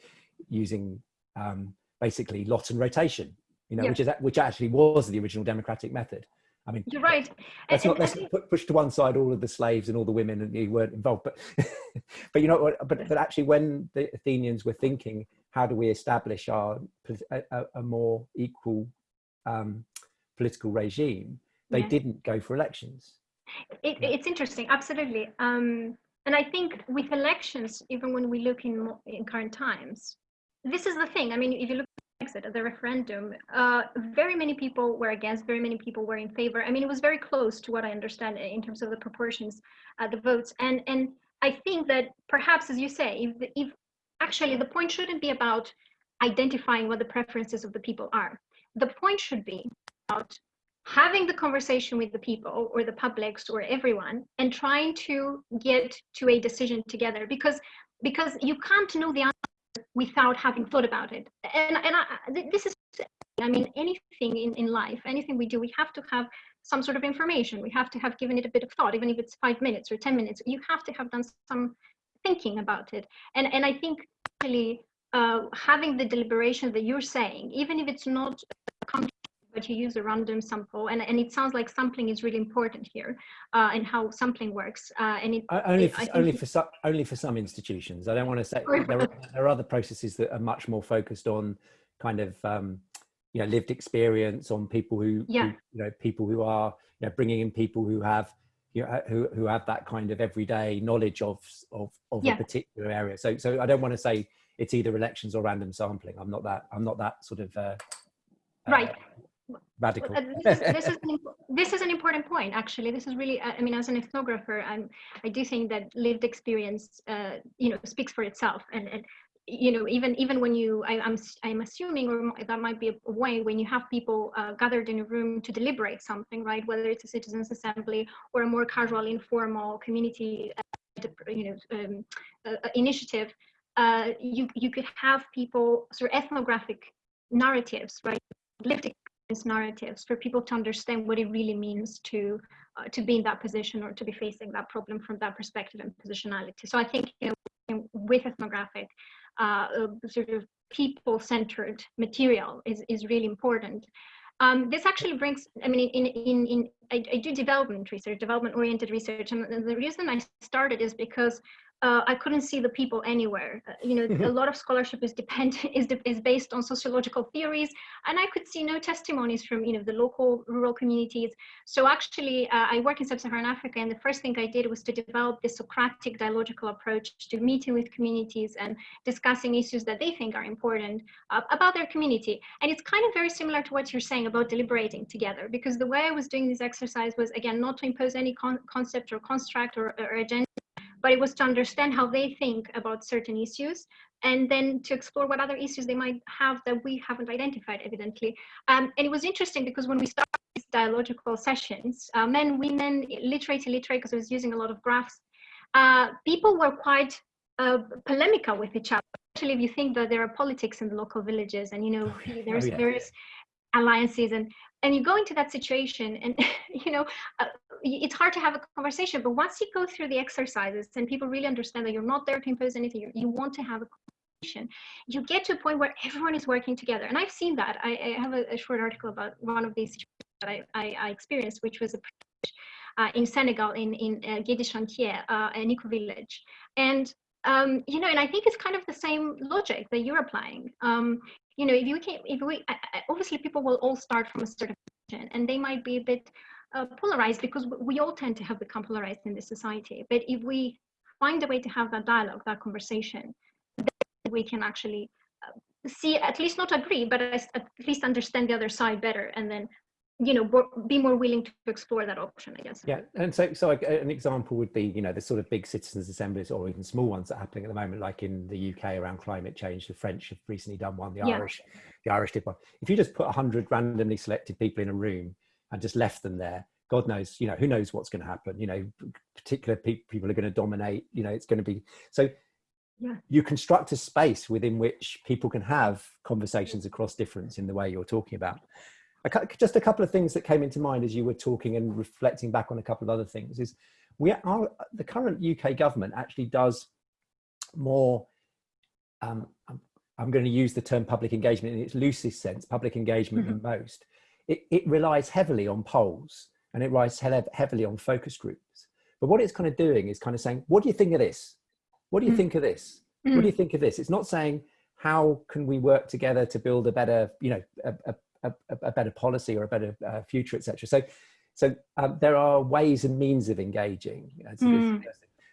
using um, basically lot and rotation, you know, which is, which actually was the original democratic method. I mean, you're right. Let's not let's put, push to one side all of the slaves and all the women and who weren't involved. But but you know what? But but actually, when the Athenians were thinking, how do we establish our a, a more equal um, political regime? They yeah. didn't go for elections. It, it's interesting, absolutely. Um, and I think with elections, even when we look in in current times, this is the thing. I mean, if you look Brexit, the referendum, uh, very many people were against, very many people were in favor. I mean, it was very close to what I understand in terms of the proportions, uh, the votes. And and I think that perhaps, as you say, if, if actually the point shouldn't be about identifying what the preferences of the people are. The point should be about having the conversation with the people or the publics or everyone and trying to get to a decision together because because you can't know the without having thought about it. And, and I, this is, I mean, anything in, in life, anything we do, we have to have some sort of information. We have to have given it a bit of thought, even if it's five minutes or 10 minutes, you have to have done some thinking about it. And, and I think really uh, having the deliberation that you're saying, even if it's not but you use a random sample and, and it sounds like sampling is really important here uh, and how sampling works uh, and it, only for, only for some only for some institutions. I don't want to say there are, there are other processes that are much more focused on kind of um, you know lived experience on people who, yeah. who you know people who are you know bringing in people who have you know, who, who have that kind of everyday knowledge of of, of yeah. a particular area. So so i don't want to say it's either elections or random sampling. I'm not that i'm not that sort of uh, right. uh, radical. this, is, this, is an, this is an important point, actually. This is really, I mean, as an ethnographer, I'm, I do think that lived experience, uh, you know, speaks for itself. And, and you know, even even when you, I, am I'm, I'm assuming, or that might be a way when you have people uh, gathered in a room to deliberate something, right? Whether it's a citizens' assembly or a more casual, informal community, uh, you know, um, uh, initiative. Uh, you you could have people sort of ethnographic narratives, right? Lived narratives for people to understand what it really means to uh, to be in that position or to be facing that problem from that perspective and positionality. So I think you know, with ethnographic uh, sort of people-centered material is, is really important. Um, this actually brings, I mean, in, in, in I, I do development research, development-oriented research, and the reason I started is because uh, I couldn't see the people anywhere. Uh, you know, a lot of scholarship is dependent is is based on sociological theories, and I could see no testimonies from you know the local rural communities. So actually, uh, I work in sub-Saharan Africa, and the first thing I did was to develop this Socratic dialogical approach to meeting with communities and discussing issues that they think are important uh, about their community. And it's kind of very similar to what you're saying about deliberating together, because the way I was doing this exercise was again not to impose any con concept or construct or, or agenda but it was to understand how they think about certain issues and then to explore what other issues they might have that we haven't identified evidently. Um, and it was interesting because when we started these dialogical sessions, uh, men, women, literate, illiterate, because I was using a lot of graphs, uh, people were quite uh, polemical with each other. Especially if you think that there are politics in the local villages and, you know, there's oh, yeah. various alliances and and you go into that situation and you know uh, it's hard to have a conversation but once you go through the exercises and people really understand that you're not there to impose anything you, you want to have a conversation you get to a point where everyone is working together. And i've seen that. I, I have a, a, short article about one of these that i, I, I experienced which was a uh, in Senegal, in in uh, Gué Chantier, uh, an eco village, and um, you know, and I think it's kind of the same logic that you're applying. Um, you know, if you can, if we, obviously people will all start from a certain position and they might be a bit uh, polarized because we all tend to have become polarized in this society. But if we find a way to have that dialogue, that conversation, we can actually uh, see, at least not agree, but at least understand the other side better and then you know be more willing to explore that option i guess yeah and so so an example would be you know the sort of big citizens assemblies or even small ones that are happening at the moment like in the uk around climate change the french have recently done one the yeah. irish the irish did one if you just put 100 randomly selected people in a room and just left them there god knows you know who knows what's going to happen you know particular pe people are going to dominate you know it's going to be so yeah. you construct a space within which people can have conversations across difference in the way you're talking about just a couple of things that came into mind as you were talking and reflecting back on a couple of other things is we are the current UK government actually does more um, I'm, going to use the term public engagement in its loosest sense public engagement mm -hmm. than most it, it, relies heavily on polls and it relies heavily on focus groups but what it's kind of doing is kind of saying what do you think of this what do you mm -hmm. think of this mm -hmm. what do you think of this it's not saying how can we work together to build a better you know a, a a, a better policy or a better uh, future, etc. So, so um, there are ways and means of engaging. Mm.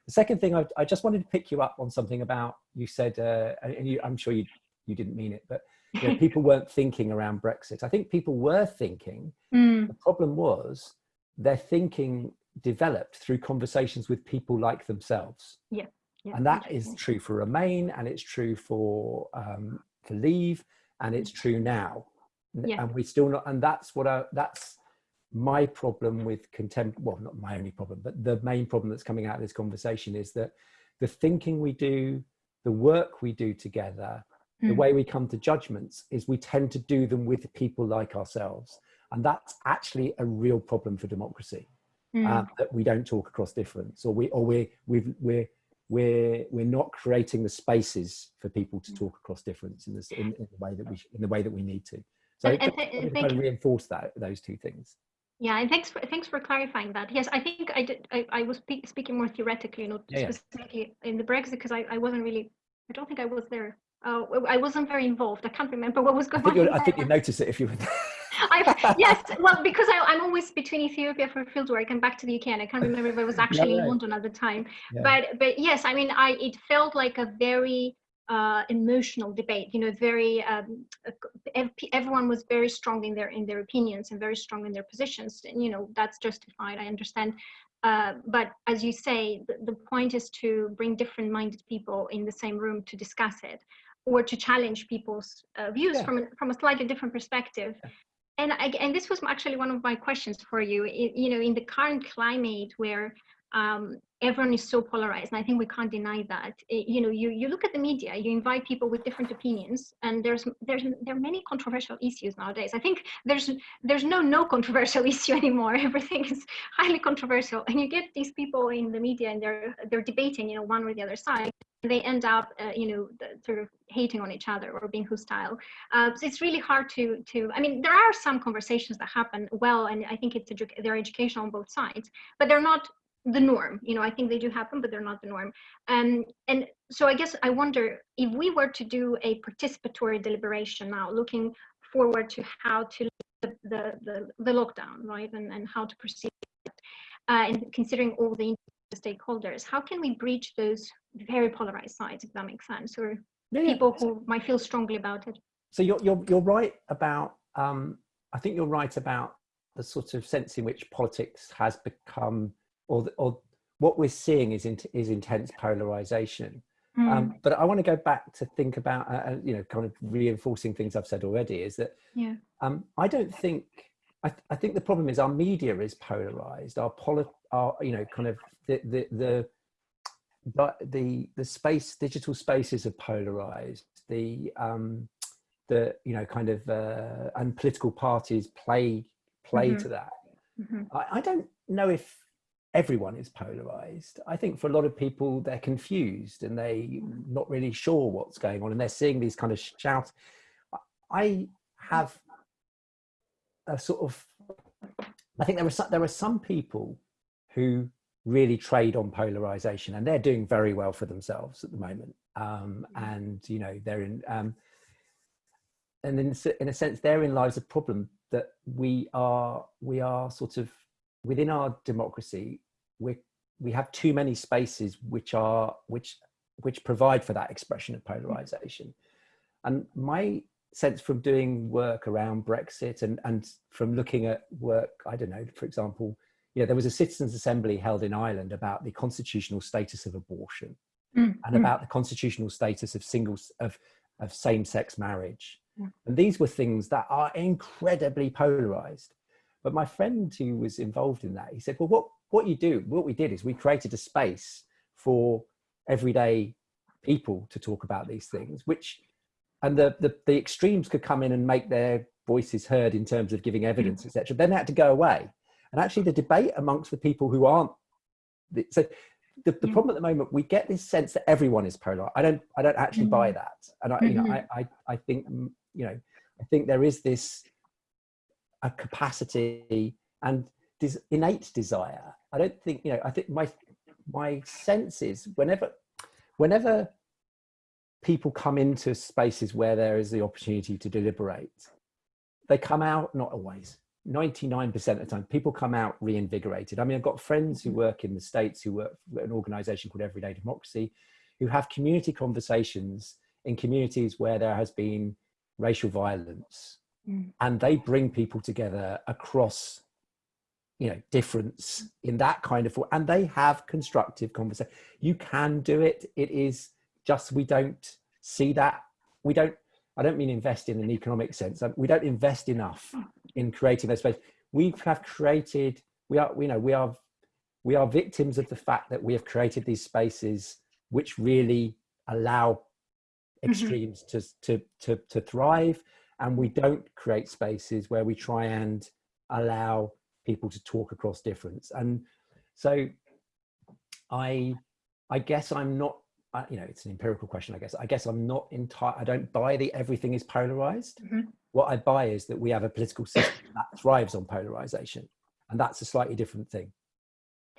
The second thing, I, I, just wanted to pick you up on something about you said, uh, and you, I'm sure you you didn't mean it, but you know, people weren't thinking around Brexit. I think people were thinking. Mm. The problem was their thinking developed through conversations with people like themselves. Yeah. yeah and that is true for Remain, and it's true for um, for Leave, and it's true now yeah. and we still not and that's what I, that's my problem with contempt well not my only problem but the main problem that's coming out of this conversation is that the thinking we do the work we do together mm. the hmm. way we come to judgments is we tend to do them with people like ourselves and that's actually a real problem for democracy mm. uh, that we don't talk across difference or we or we we've we're we're we're not creating the spaces for people to hmm. talk across difference in this in, in the way that we in the way that we need to so and, and, and kind of reinforce that those two things. Yeah, and thanks for thanks for clarifying that. Yes, I think I did. I, I was speak, speaking more theoretically, not yeah, specifically yeah. in the Brexit, because I, I wasn't really. I don't think I was there. Uh, I wasn't very involved. I can't remember what was going I think on. I think you noticed it if you were. I, yes, well, because I, am always between Ethiopia for fieldwork and back to the UK, and I can't remember if I was actually in London at the time. Yeah. But but yes, I mean, I it felt like a very uh, emotional debate. You know, very um, everyone was very strong in their in their opinions and very strong in their positions. And you know, that's justified. I understand. Uh, but as you say, the, the point is to bring different-minded people in the same room to discuss it, or to challenge people's uh, views yeah. from a, from a slightly different perspective. Yeah. And I, and this was actually one of my questions for you. It, you know, in the current climate where um, everyone is so polarized and i think we can't deny that. It, you know you you look at the media you invite people with different opinions and there's there's there are many controversial issues nowadays. I think there's there's no no controversial issue anymore. Everything is highly controversial. And you get these people in the media and they're they're debating you know one or the other side they end up uh, you know sort of hating on each other or being hostile. Uh, so it's really hard to to i mean there are some conversations that happen well and i think it's edu they're educational on both sides but they're not the norm you know i think they do happen but they're not the norm um, and so i guess i wonder if we were to do a participatory deliberation now looking forward to how to the the, the, the lockdown right and, and how to proceed uh, and considering all the stakeholders how can we breach those very polarized sides if that makes sense or yeah, people yeah. who might feel strongly about it so you're you're, you're right about um, i think you're right about the sort of sense in which politics has become or, or what we're seeing is, in, is intense polarization. Mm. Um, but I want to go back to think about, uh, uh, you know, kind of reinforcing things I've said already is that yeah. um, I don't think, I, th I, think the problem is our media is polarized, our, poli our you know, kind of the, the, the, the, the, the space, digital spaces are polarized, the, um, the, you know, kind of, uh, and political parties play, play mm -hmm. to that. Mm -hmm. I, I don't know if everyone is polarized. I think for a lot of people, they're confused and they not really sure what's going on and they're seeing these kind of shouts. I have a sort of, I think there are, some, there are some people who really trade on polarization and they're doing very well for themselves at the moment. Um, and, you know, they're in, um, and in, in a sense, therein lies a problem that we are, we are sort of within our democracy, we we have too many spaces which are which which provide for that expression of polarization. And my sense from doing work around Brexit and, and from looking at work, I don't know, for example, yeah, there was a citizens assembly held in Ireland about the constitutional status of abortion mm. and about the constitutional status of singles of, of same-sex marriage. Mm. And these were things that are incredibly polarized. But my friend who was involved in that, he said, well, what, what you do, what we did is we created a space for everyday people to talk about these things, which, and the, the, the extremes could come in and make their voices heard in terms of giving evidence, etc. Then they had to go away. And actually the debate amongst the people who aren't, so the, the problem at the moment, we get this sense that everyone is polar. I don't, I don't actually buy mm-hmm. that. And I, you know, mm-hmm. I, I, I think, mm, you know, I think there is this a capacity and this innate desire. I don't think, you know, I think my, my sense is whenever, whenever people come into spaces where there is the opportunity to deliberate, they come out, not always, 99% of the time, people come out reinvigorated. I mean, I've got friends who work in the States who work for an organization called Everyday Democracy, who have community conversations in communities where there has been racial violence. Mm. And they bring people together across, you know, difference in that kind of, and they have constructive conversation. You can do it. It is just, we don't see that. We don't, I don't mean invest in an economic sense. We don't invest enough in creating those spaces. We have created, we are, we know, we are, we are victims of the fact that we have created these spaces which really allow mm-hmm. extremes mm -hmm. to, to, to, to thrive. And we don't create spaces where we try and allow people to talk across difference. And so I, I guess I'm not you know, it's an empirical question, I guess. I guess I'm not entire. I don't buy the everything is polarized. Mm -hmm. What I buy is that we have a political system that thrives on polarization, and that's a slightly different thing.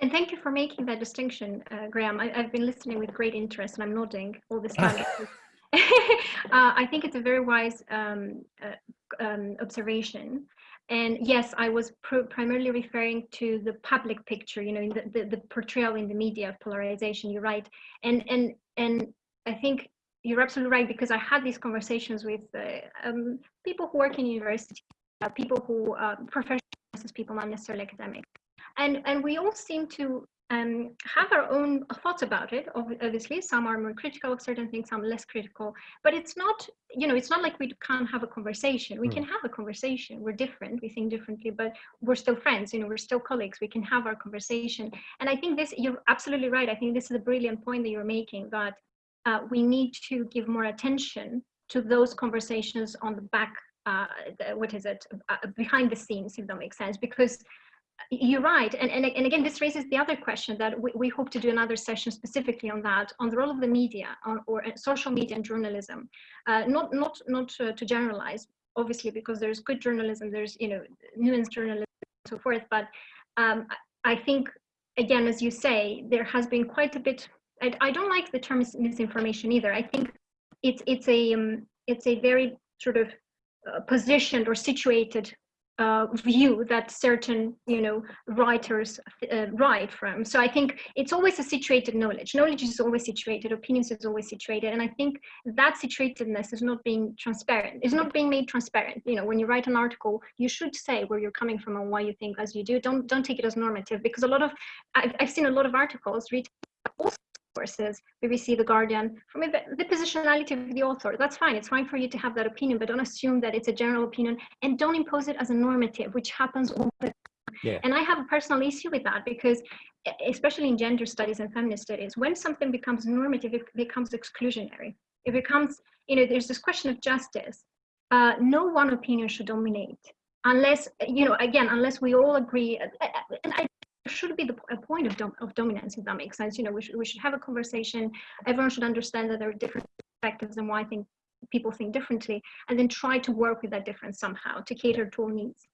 And thank you for making that distinction, uh, Graham. I, have been listening with great interest, and I'm nodding all this time. uh, I think it's a very wise um, uh, um, observation. And yes, I was primarily referring to the public picture, you know, the, the, the, portrayal in the media of polarization, you're right. And, and, and I think you're absolutely right, because I had these conversations with uh, um, people who work in university, uh, people who, uh, professionals, people, not necessarily academic. And, and we all seem to um, have our own thoughts about it. Obviously, some are more critical of certain things, some less critical. But it's not, you know, it's not like we can't have a conversation. We mm. can have a conversation. We're different. We think differently, but we're still friends. You know, we're still colleagues. We can have our conversation. And I think this, you're absolutely right. I think this is a brilliant point that you're making that uh, we need to give more attention to those conversations on the back uh, what is it uh, behind the scenes if that makes sense because you're right. And, and, and again, this raises the other question that we, we hope to do another session specifically on that, on the role of the media on, or uh, social media and journalism. Uh, not not, not to, to generalize, obviously, because there's good journalism, there's, you know, nuanced journalism and so forth. But um, I think, again, as you say, there has been quite a bit, I, I don't like the term misinformation either. I think it's, it's, a, um, it's a very sort of uh, positioned or situated uh, view that certain you know writers uh, write from. So i think it's always a situated knowledge. Knowledge is always situated opinions is always situated and i think that situatedness is not being transparent. It's not being made transparent. You know when you write an article you should say where you're coming from and why you think as you do. Don't don't take it as normative because a lot of i've, I've seen a lot of articles read sources, BBC, The Guardian, from the positionality of the author. That's fine. It's fine for you to have that opinion, but don't assume that it's a general opinion and don't impose it as a normative, which happens all the time. Yeah. And I have a personal issue with that because, especially in gender studies and feminist studies, when something becomes normative, it becomes exclusionary. It becomes, you know, there's this question of justice. Uh, no one opinion should dominate unless, you know, again, unless we all agree. And I should be the a point of, dom of dominance, if that makes sense. You know, we should, we should have a conversation. Everyone should understand that there are different perspectives and why I think people think differently, and then try to work with that difference somehow to cater to all needs.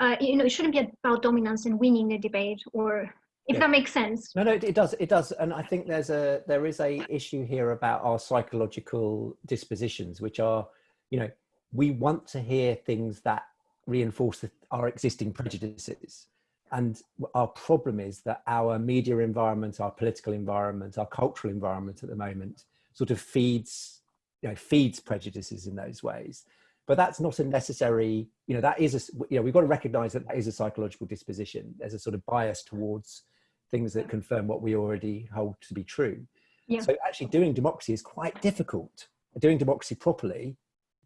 Uh, you know, it shouldn't be about dominance and winning the debate or if yeah. that makes sense. No, no, it does. It does. And I think there's a, there is a issue here about our psychological dispositions, which are, you know, we want to hear things that reinforce our existing prejudices and our problem is that our media environment, our political environment, our cultural environment at the moment sort of feeds, you know, feeds prejudices in those ways. But that's not a necessary, you know, that is a, you know, we've got to recognize that that is a psychological disposition. There's a sort of bias towards things that confirm what we already hold to be true. Yeah. So actually doing democracy is quite difficult. Doing democracy properly,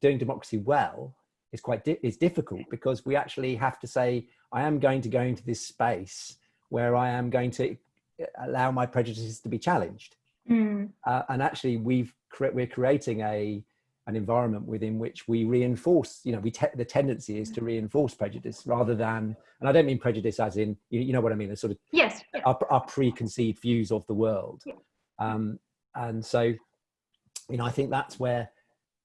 doing democracy well is quite di is difficult because we actually have to say, I am going to go into this space where I am going to uh, allow my prejudices to be challenged. Mm. Uh, and actually we've cre we're creating a an environment within which we reinforce, you know, we te the tendency is to reinforce prejudice rather than, and I don't mean prejudice as in, you, you know what I mean, the sort of yes, our, our, preconceived views of the world. Yeah. Um, and so, you know, I think that's where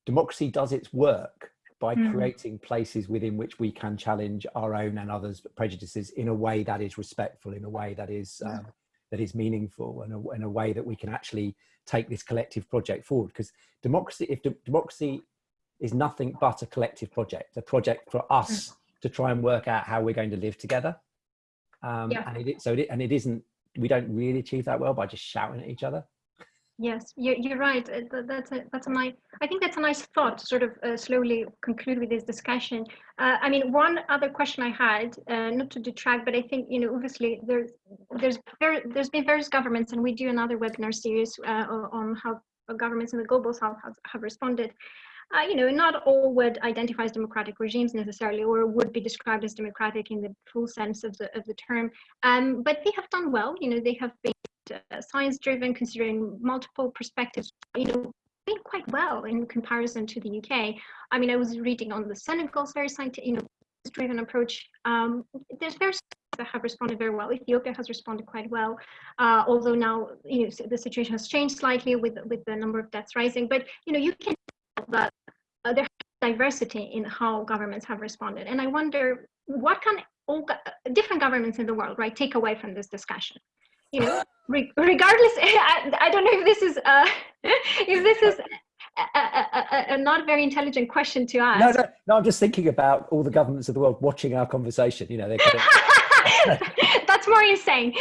democracy does its work by mm. creating places within which we can challenge our own and others' prejudices in a way that is respectful, in a way that is um, that is meaningful, and a, in a way that we can actually take this collective project forward. Because democracy, if de democracy is nothing but a collective project, a project for us mm. to try and work out how we're going to live together. Um, yeah. And it, so it, and it isn't. We don't really achieve that well by just shouting at each other. Yes, you're, right. Uh, that's a, that's a nice, I think that's a nice thought to sort of uh, slowly conclude with this discussion. Uh, I mean, one other question I had, uh, not to detract, but I think, you know, obviously there's, there's, very, there's been various governments and we do another webinar series uh, on how governments in the global south have, have responded. Uh, you know, not all would identify as democratic regimes necessarily, or would be described as democratic in the full sense of the of the term. Um, but they have done well. You know, they have been uh, science driven, considering multiple perspectives, you know, doing quite well in comparison to the UK. I mean, I was reading on the Senegal's very scientific, you know, driven approach. Um, there's various that have responded very well. Ethiopia has responded quite well, uh, although now you know the situation has changed slightly with with the number of deaths rising. But you know you can that uh, there's diversity in how governments have responded, and I wonder what can all go different governments in the world right take away from this discussion you know, re regardless, I, I, don't know if this is, uh, if this is a, a, a, not very intelligent question to ask. No, no, no, I'm just thinking about all the governments of the world watching our conversation, you know, they That's more insane.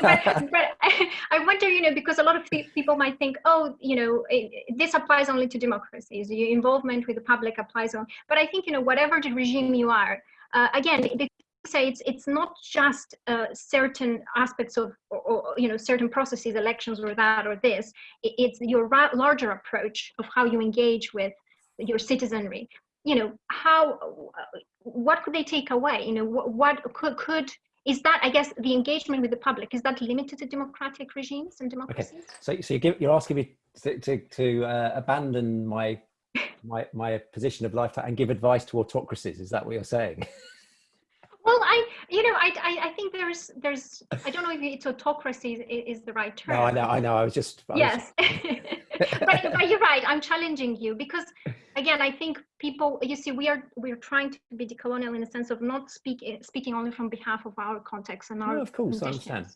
but, but I, I, wonder, you know, because a lot of people might think, oh, you know, it, this applies only to democracies. Your involvement with the public applies on. But I think, you know, whatever the regime you are, uh, again, the say it's it's not just uh, certain aspects of or, or, you know certain processes elections or that or this. It's your larger approach of how you engage with your citizenry. You know how what could they take away? You know what, what could could is that i guess the engagement with the public is that limited to democratic regimes and democracies? Okay. so so you give, you're asking me to to, to uh, abandon my my my position of life and give advice to autocracies is that what you're saying you know, I, I, I, think there's, there's, I don't know if it's autocracy is, is the right term. No, I know, I know. I was just. I yes, was... but, but you're right. I'm challenging you because, again, I think people. You see, we are we're trying to be decolonial in the sense of not speak, speaking only from behalf of our context and our. No, of course. I understand.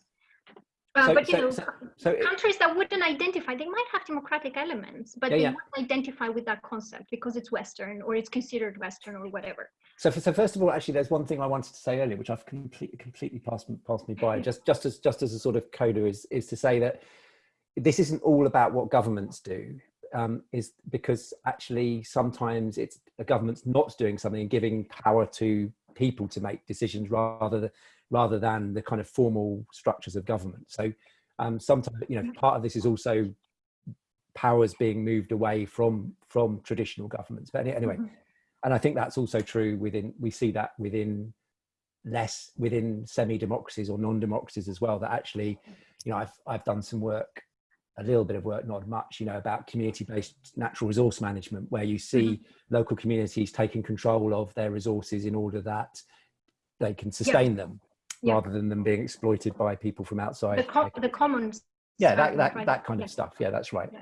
Uh, so, but you so, know, so, so countries that wouldn't identify, they might have democratic elements, but yeah, they yeah. wouldn't identify with that concept because it's Western or it's considered Western or whatever. So, so first of all, actually, there's one thing I wanted to say earlier, which I've completely completely passed passed me by. just just as just as a sort of coda is is to say that this isn't all about what governments do. Um, is because actually sometimes it's a government's not doing something and giving power to people to make decisions rather than rather than the kind of formal structures of government. So um, sometimes, you know, part of this is also powers being moved away from from traditional governments. But anyway, mm -hmm. and I think that's also true within, we see that within less, within semi-democracies or non-democracies as well, that actually, you know, I've, I've done some work, a little bit of work, not much, you know, about community-based natural resource management, where you see mm -hmm. local communities taking control of their resources in order that they can sustain yeah. them yeah. rather than them being exploited by people from outside. The, com the commons. Yeah, that, that, that kind of stuff. Yeah, that's right. Yeah.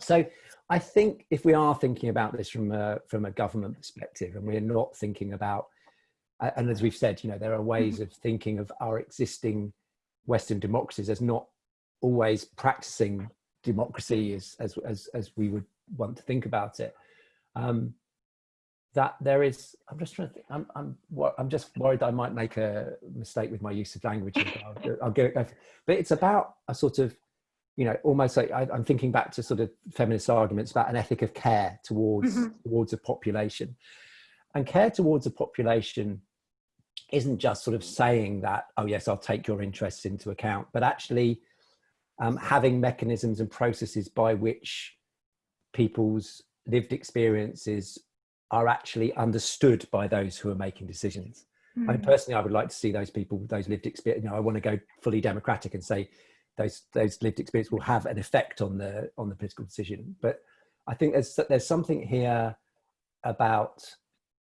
So I think if we are thinking about this from a, from a government perspective and we're not thinking about, and as we've said, you know, there are ways mm-hmm. of thinking of our existing Western democracies as not always practicing democracy as, as, as, as we would want to think about it. Um, that there is i'm just trying to think i'm i'm i'm just worried i might make a mistake with my use of language I'll, I'll go, but it's about a sort of you know almost like I, am thinking back to sort of feminist arguments about an ethic of care towards mm -hmm. towards a population and care towards a population isn't just sort of saying that oh yes i'll take your interests into account but actually um, having mechanisms and processes by which people's lived experiences are actually understood by those who are making decisions. Mm. I mean, hmm. personally, I would like to see those people, those lived experience. You know, I want to go fully democratic and say those those lived experience will have an effect on the on the political decision. But I think there's there's something here about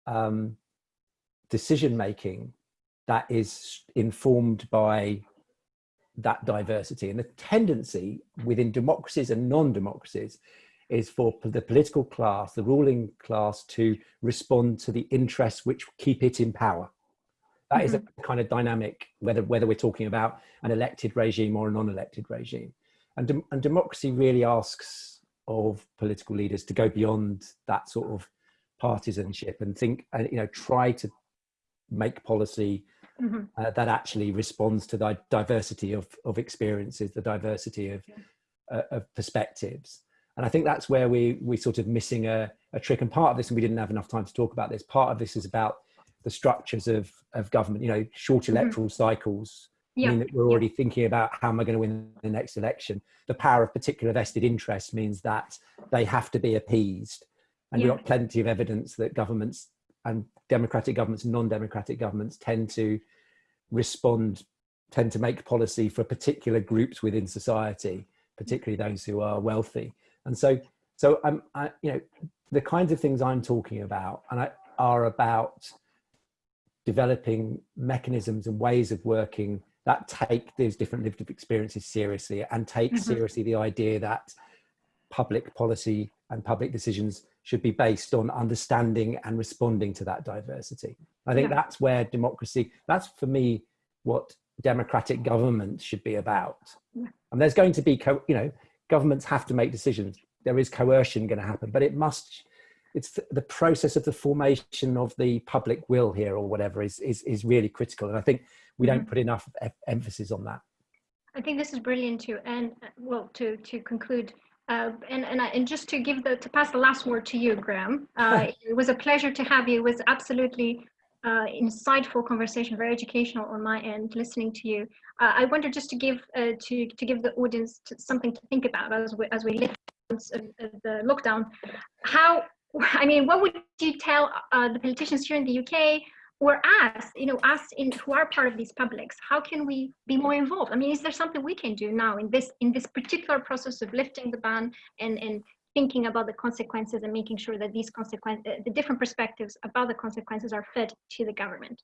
um, decision making that is informed by that diversity and the tendency within democracies and non-democracies is for the political class, the ruling class to respond to the interests which keep it in power. That mm -hmm. is a mm-hmm. kind of dynamic, whether, whether we're talking about an elected regime or a non-elected regime. And, de and democracy really asks of political leaders to go beyond that sort of partisanship and think, and you know, try to make policy mm -hmm. uh, that actually responds to the diversity of, of experiences, the diversity of, yeah. uh, of perspectives and I think that's where we we sort of missing a, a trick. And part of this, and we didn't have enough time to talk about this. Part of this is about the structures of of government. You know, short mm-hmm. electoral mm -hmm. cycles. Yeah. mean that we're already yeah. thinking about how am I going to win the next election. The power of particular vested interests means that they have to be appeased, and yeah. we've got plenty of evidence that governments and democratic governments and non-democratic governments tend to respond, tend to make policy for particular groups within society, particularly those who are wealthy. And so, so I'm, I, you know, the kinds of things I'm talking about and I, are about developing mechanisms and ways of working that take these different lived experiences seriously and take mm -hmm. seriously the idea that public policy and public decisions should be based on understanding and responding to that diversity. I think yeah. that's where democracy, that's for me what democratic government should be about. Yeah. And there's going to be, you know, governments have to make decisions. There is coercion going to happen, but it must, it's the process of the formation of the public will here or whatever is, is, is really critical. And I think we don't mm-hmm. put enough emphasis on that. I think this is brilliant too. And well, to, to conclude, uh, and, and, and just to give the, to pass the last word to you, Graham, uh, it was a pleasure to have you. It was absolutely uh, insightful conversation, very educational on my end, listening to you. Uh, I wanted just to give uh, to to give the audience something to think about as we as we live the lockdown. How I mean, what would you tell uh, the politicians here in the UK or us, you know, us in who are part of these publics? How can we be more involved? I mean, is there something we can do now in this in this particular process of lifting the ban and and thinking about the consequences and making sure that these consequences, uh, the different perspectives about the consequences are fed to the government?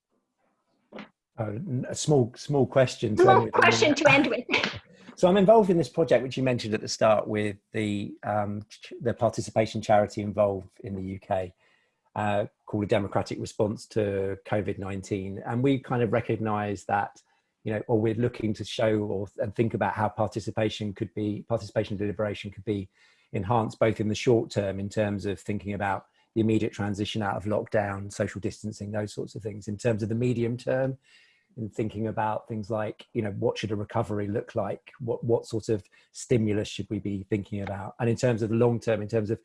Uh, a small, small question. Small question to end with. so I'm involved in this project, which you mentioned at the start with the, um, the participation charity involved in the UK. Uh, called a democratic response to COVID-19. And we kind of recognize that, you know, or we're looking to show or and think about how participation could be, participation deliberation could be enhanced both in the short term in terms of thinking about the immediate transition out of lockdown, social distancing, those sorts of things. In terms of the medium term, in thinking about things like, you know, what should a recovery look like? What, what sort of stimulus should we be thinking about? And in terms of the long term, in terms of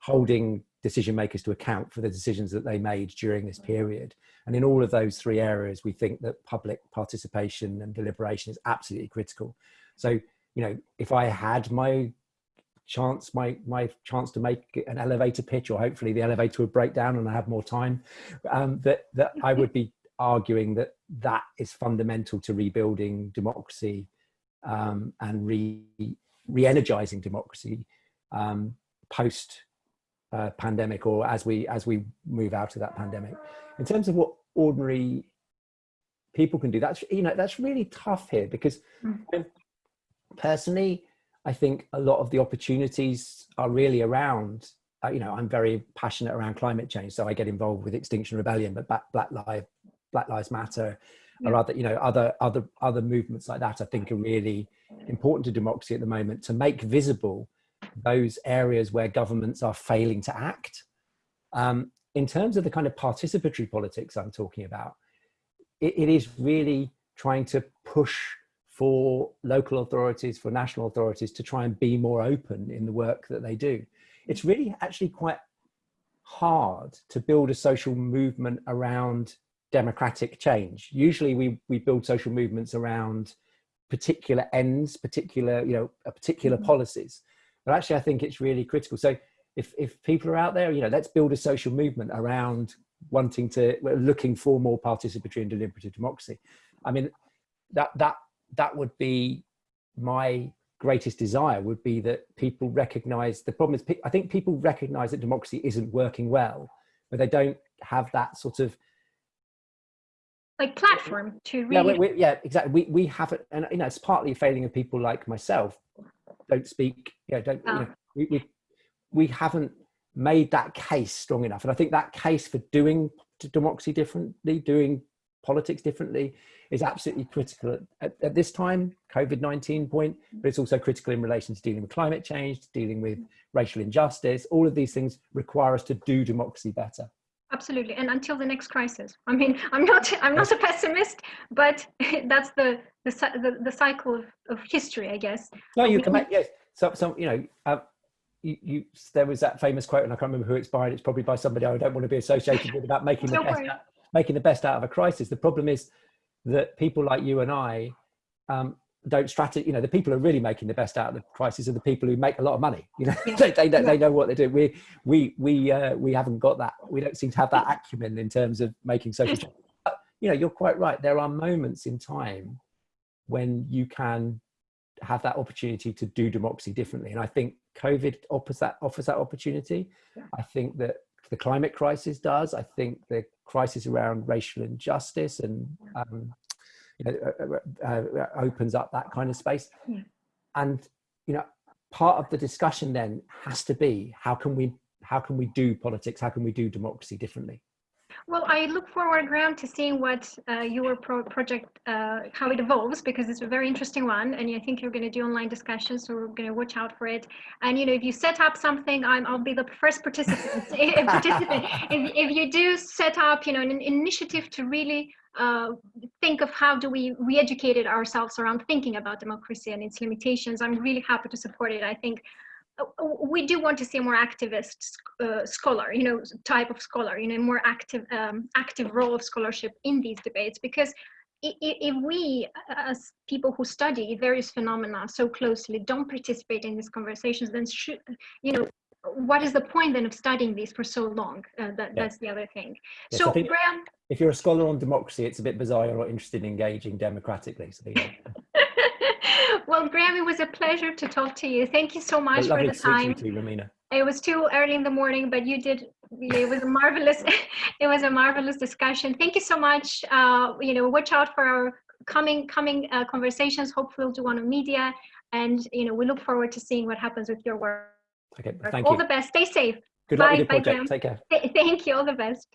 holding decision makers to account for the decisions that they made during this period. And in all of those three areas, we think that public participation and deliberation is absolutely critical. So, you know, if I had my chance my my chance to make an elevator pitch or hopefully the elevator would break down and I have more time um, that that I would be arguing that that is fundamental to rebuilding democracy um, and re re-energizing democracy um, post uh, pandemic or as we as we move out of that pandemic in terms of what ordinary people can do that's you know that's really tough here because mm. personally I think a lot of the opportunities are really around, uh, you know, I'm very passionate around climate change, so I get involved with Extinction Rebellion, but Black, Lives, Black Lives Matter, yeah. or other, you know, other, other, other movements like that, I think are really important to democracy at the moment to make visible those areas where governments are failing to act. Um, in terms of the kind of participatory politics I'm talking about, it, it is really trying to push for local authorities, for national authorities to try and be more open in the work that they do. It's really actually quite hard to build a social movement around democratic change. Usually we, we build social movements around particular ends, particular, you know, particular mm -hmm. policies. But actually, I think it's really critical. So if, if people are out there, you know, let's build a social movement around wanting to, looking for more participatory and deliberative democracy. I mean, that, that, that would be my greatest desire would be that people recognize the problem is i think people recognize that democracy isn't working well but they don't have that sort of like platform to really yeah, we, yeah exactly. We we have it and you know it's partly a failing of people like myself. Don't speak yeah don't oh. you know, oh. we, we we haven't made that case strong enough. And i think that case for doing democracy differently doing politics differently is absolutely critical at, at this time, COVID-19 point, but it's also critical in relation to dealing with climate change, dealing with racial injustice. All of these things require us to do democracy better. Absolutely, and until the next crisis. I mean, I'm not, I'm not a pessimist, but that's the the, the, the cycle of, of history, I guess. No, you come back. Yes, so, so you know, uh, you, you, there was that famous quote, and I can't remember who it's by. It's probably by somebody I don't want to be associated with about making the best, making the best out of a crisis. The problem is that people like you and I um, don't strategy, you know, the people who are really making the best out of the crisis are the people who make a lot of money. You know, yeah. they, they, they, know what they're doing. We, we, we, uh, we haven't got that. We don't seem to have that acumen in terms of making social change. But, you know, you're quite right. There are moments in time when you can have that opportunity to do democracy differently. And I think COVID offers that, offers that opportunity. Yeah. I think that the climate crisis does. I think the crisis around racial injustice and um, you know, uh, uh, uh, opens up that kind of space. Yeah. And you know, part of the discussion then has to be how can we how can we do politics? How can we do democracy differently? Well, I look forward, Graham, to seeing what uh, your pro project, uh, how it evolves, because it's a very interesting one, and I think you're going to do online discussions, so we're going to watch out for it. And you know, if you set up something, I'm, I'll be the first participant. participant. If, if you do set up, you know, an initiative to really uh, think of how do we re-educate ourselves around thinking about democracy and its limitations, I'm really happy to support it. I think we do want to see a more activist uh, scholar, you know, type of scholar, you know, more active, um, active role of scholarship in these debates, because if we, as people who study various phenomena so closely, don't participate in these conversations, then should, you know, what is the point then of studying these for so long? Uh, that, yeah. That's the other thing. Yes, so, Graham. If you're a scholar on democracy, it's a bit bizarre you're not interested in engaging democratically. So, well, Graham, it was a pleasure to talk to you. Thank you so much for the time. To you, Romina. It was too early in the morning, but you did. It was a marvelous. it was a marvelous discussion. Thank you so much. Uh, you know, watch out for our coming coming uh, conversations. Hopefully, we'll do one on media, and you know, we look forward to seeing what happens with your work. Okay, thank All you. the best. Stay safe. Good luck Bye. with your project. Bye, Take care. Thank you. All the best.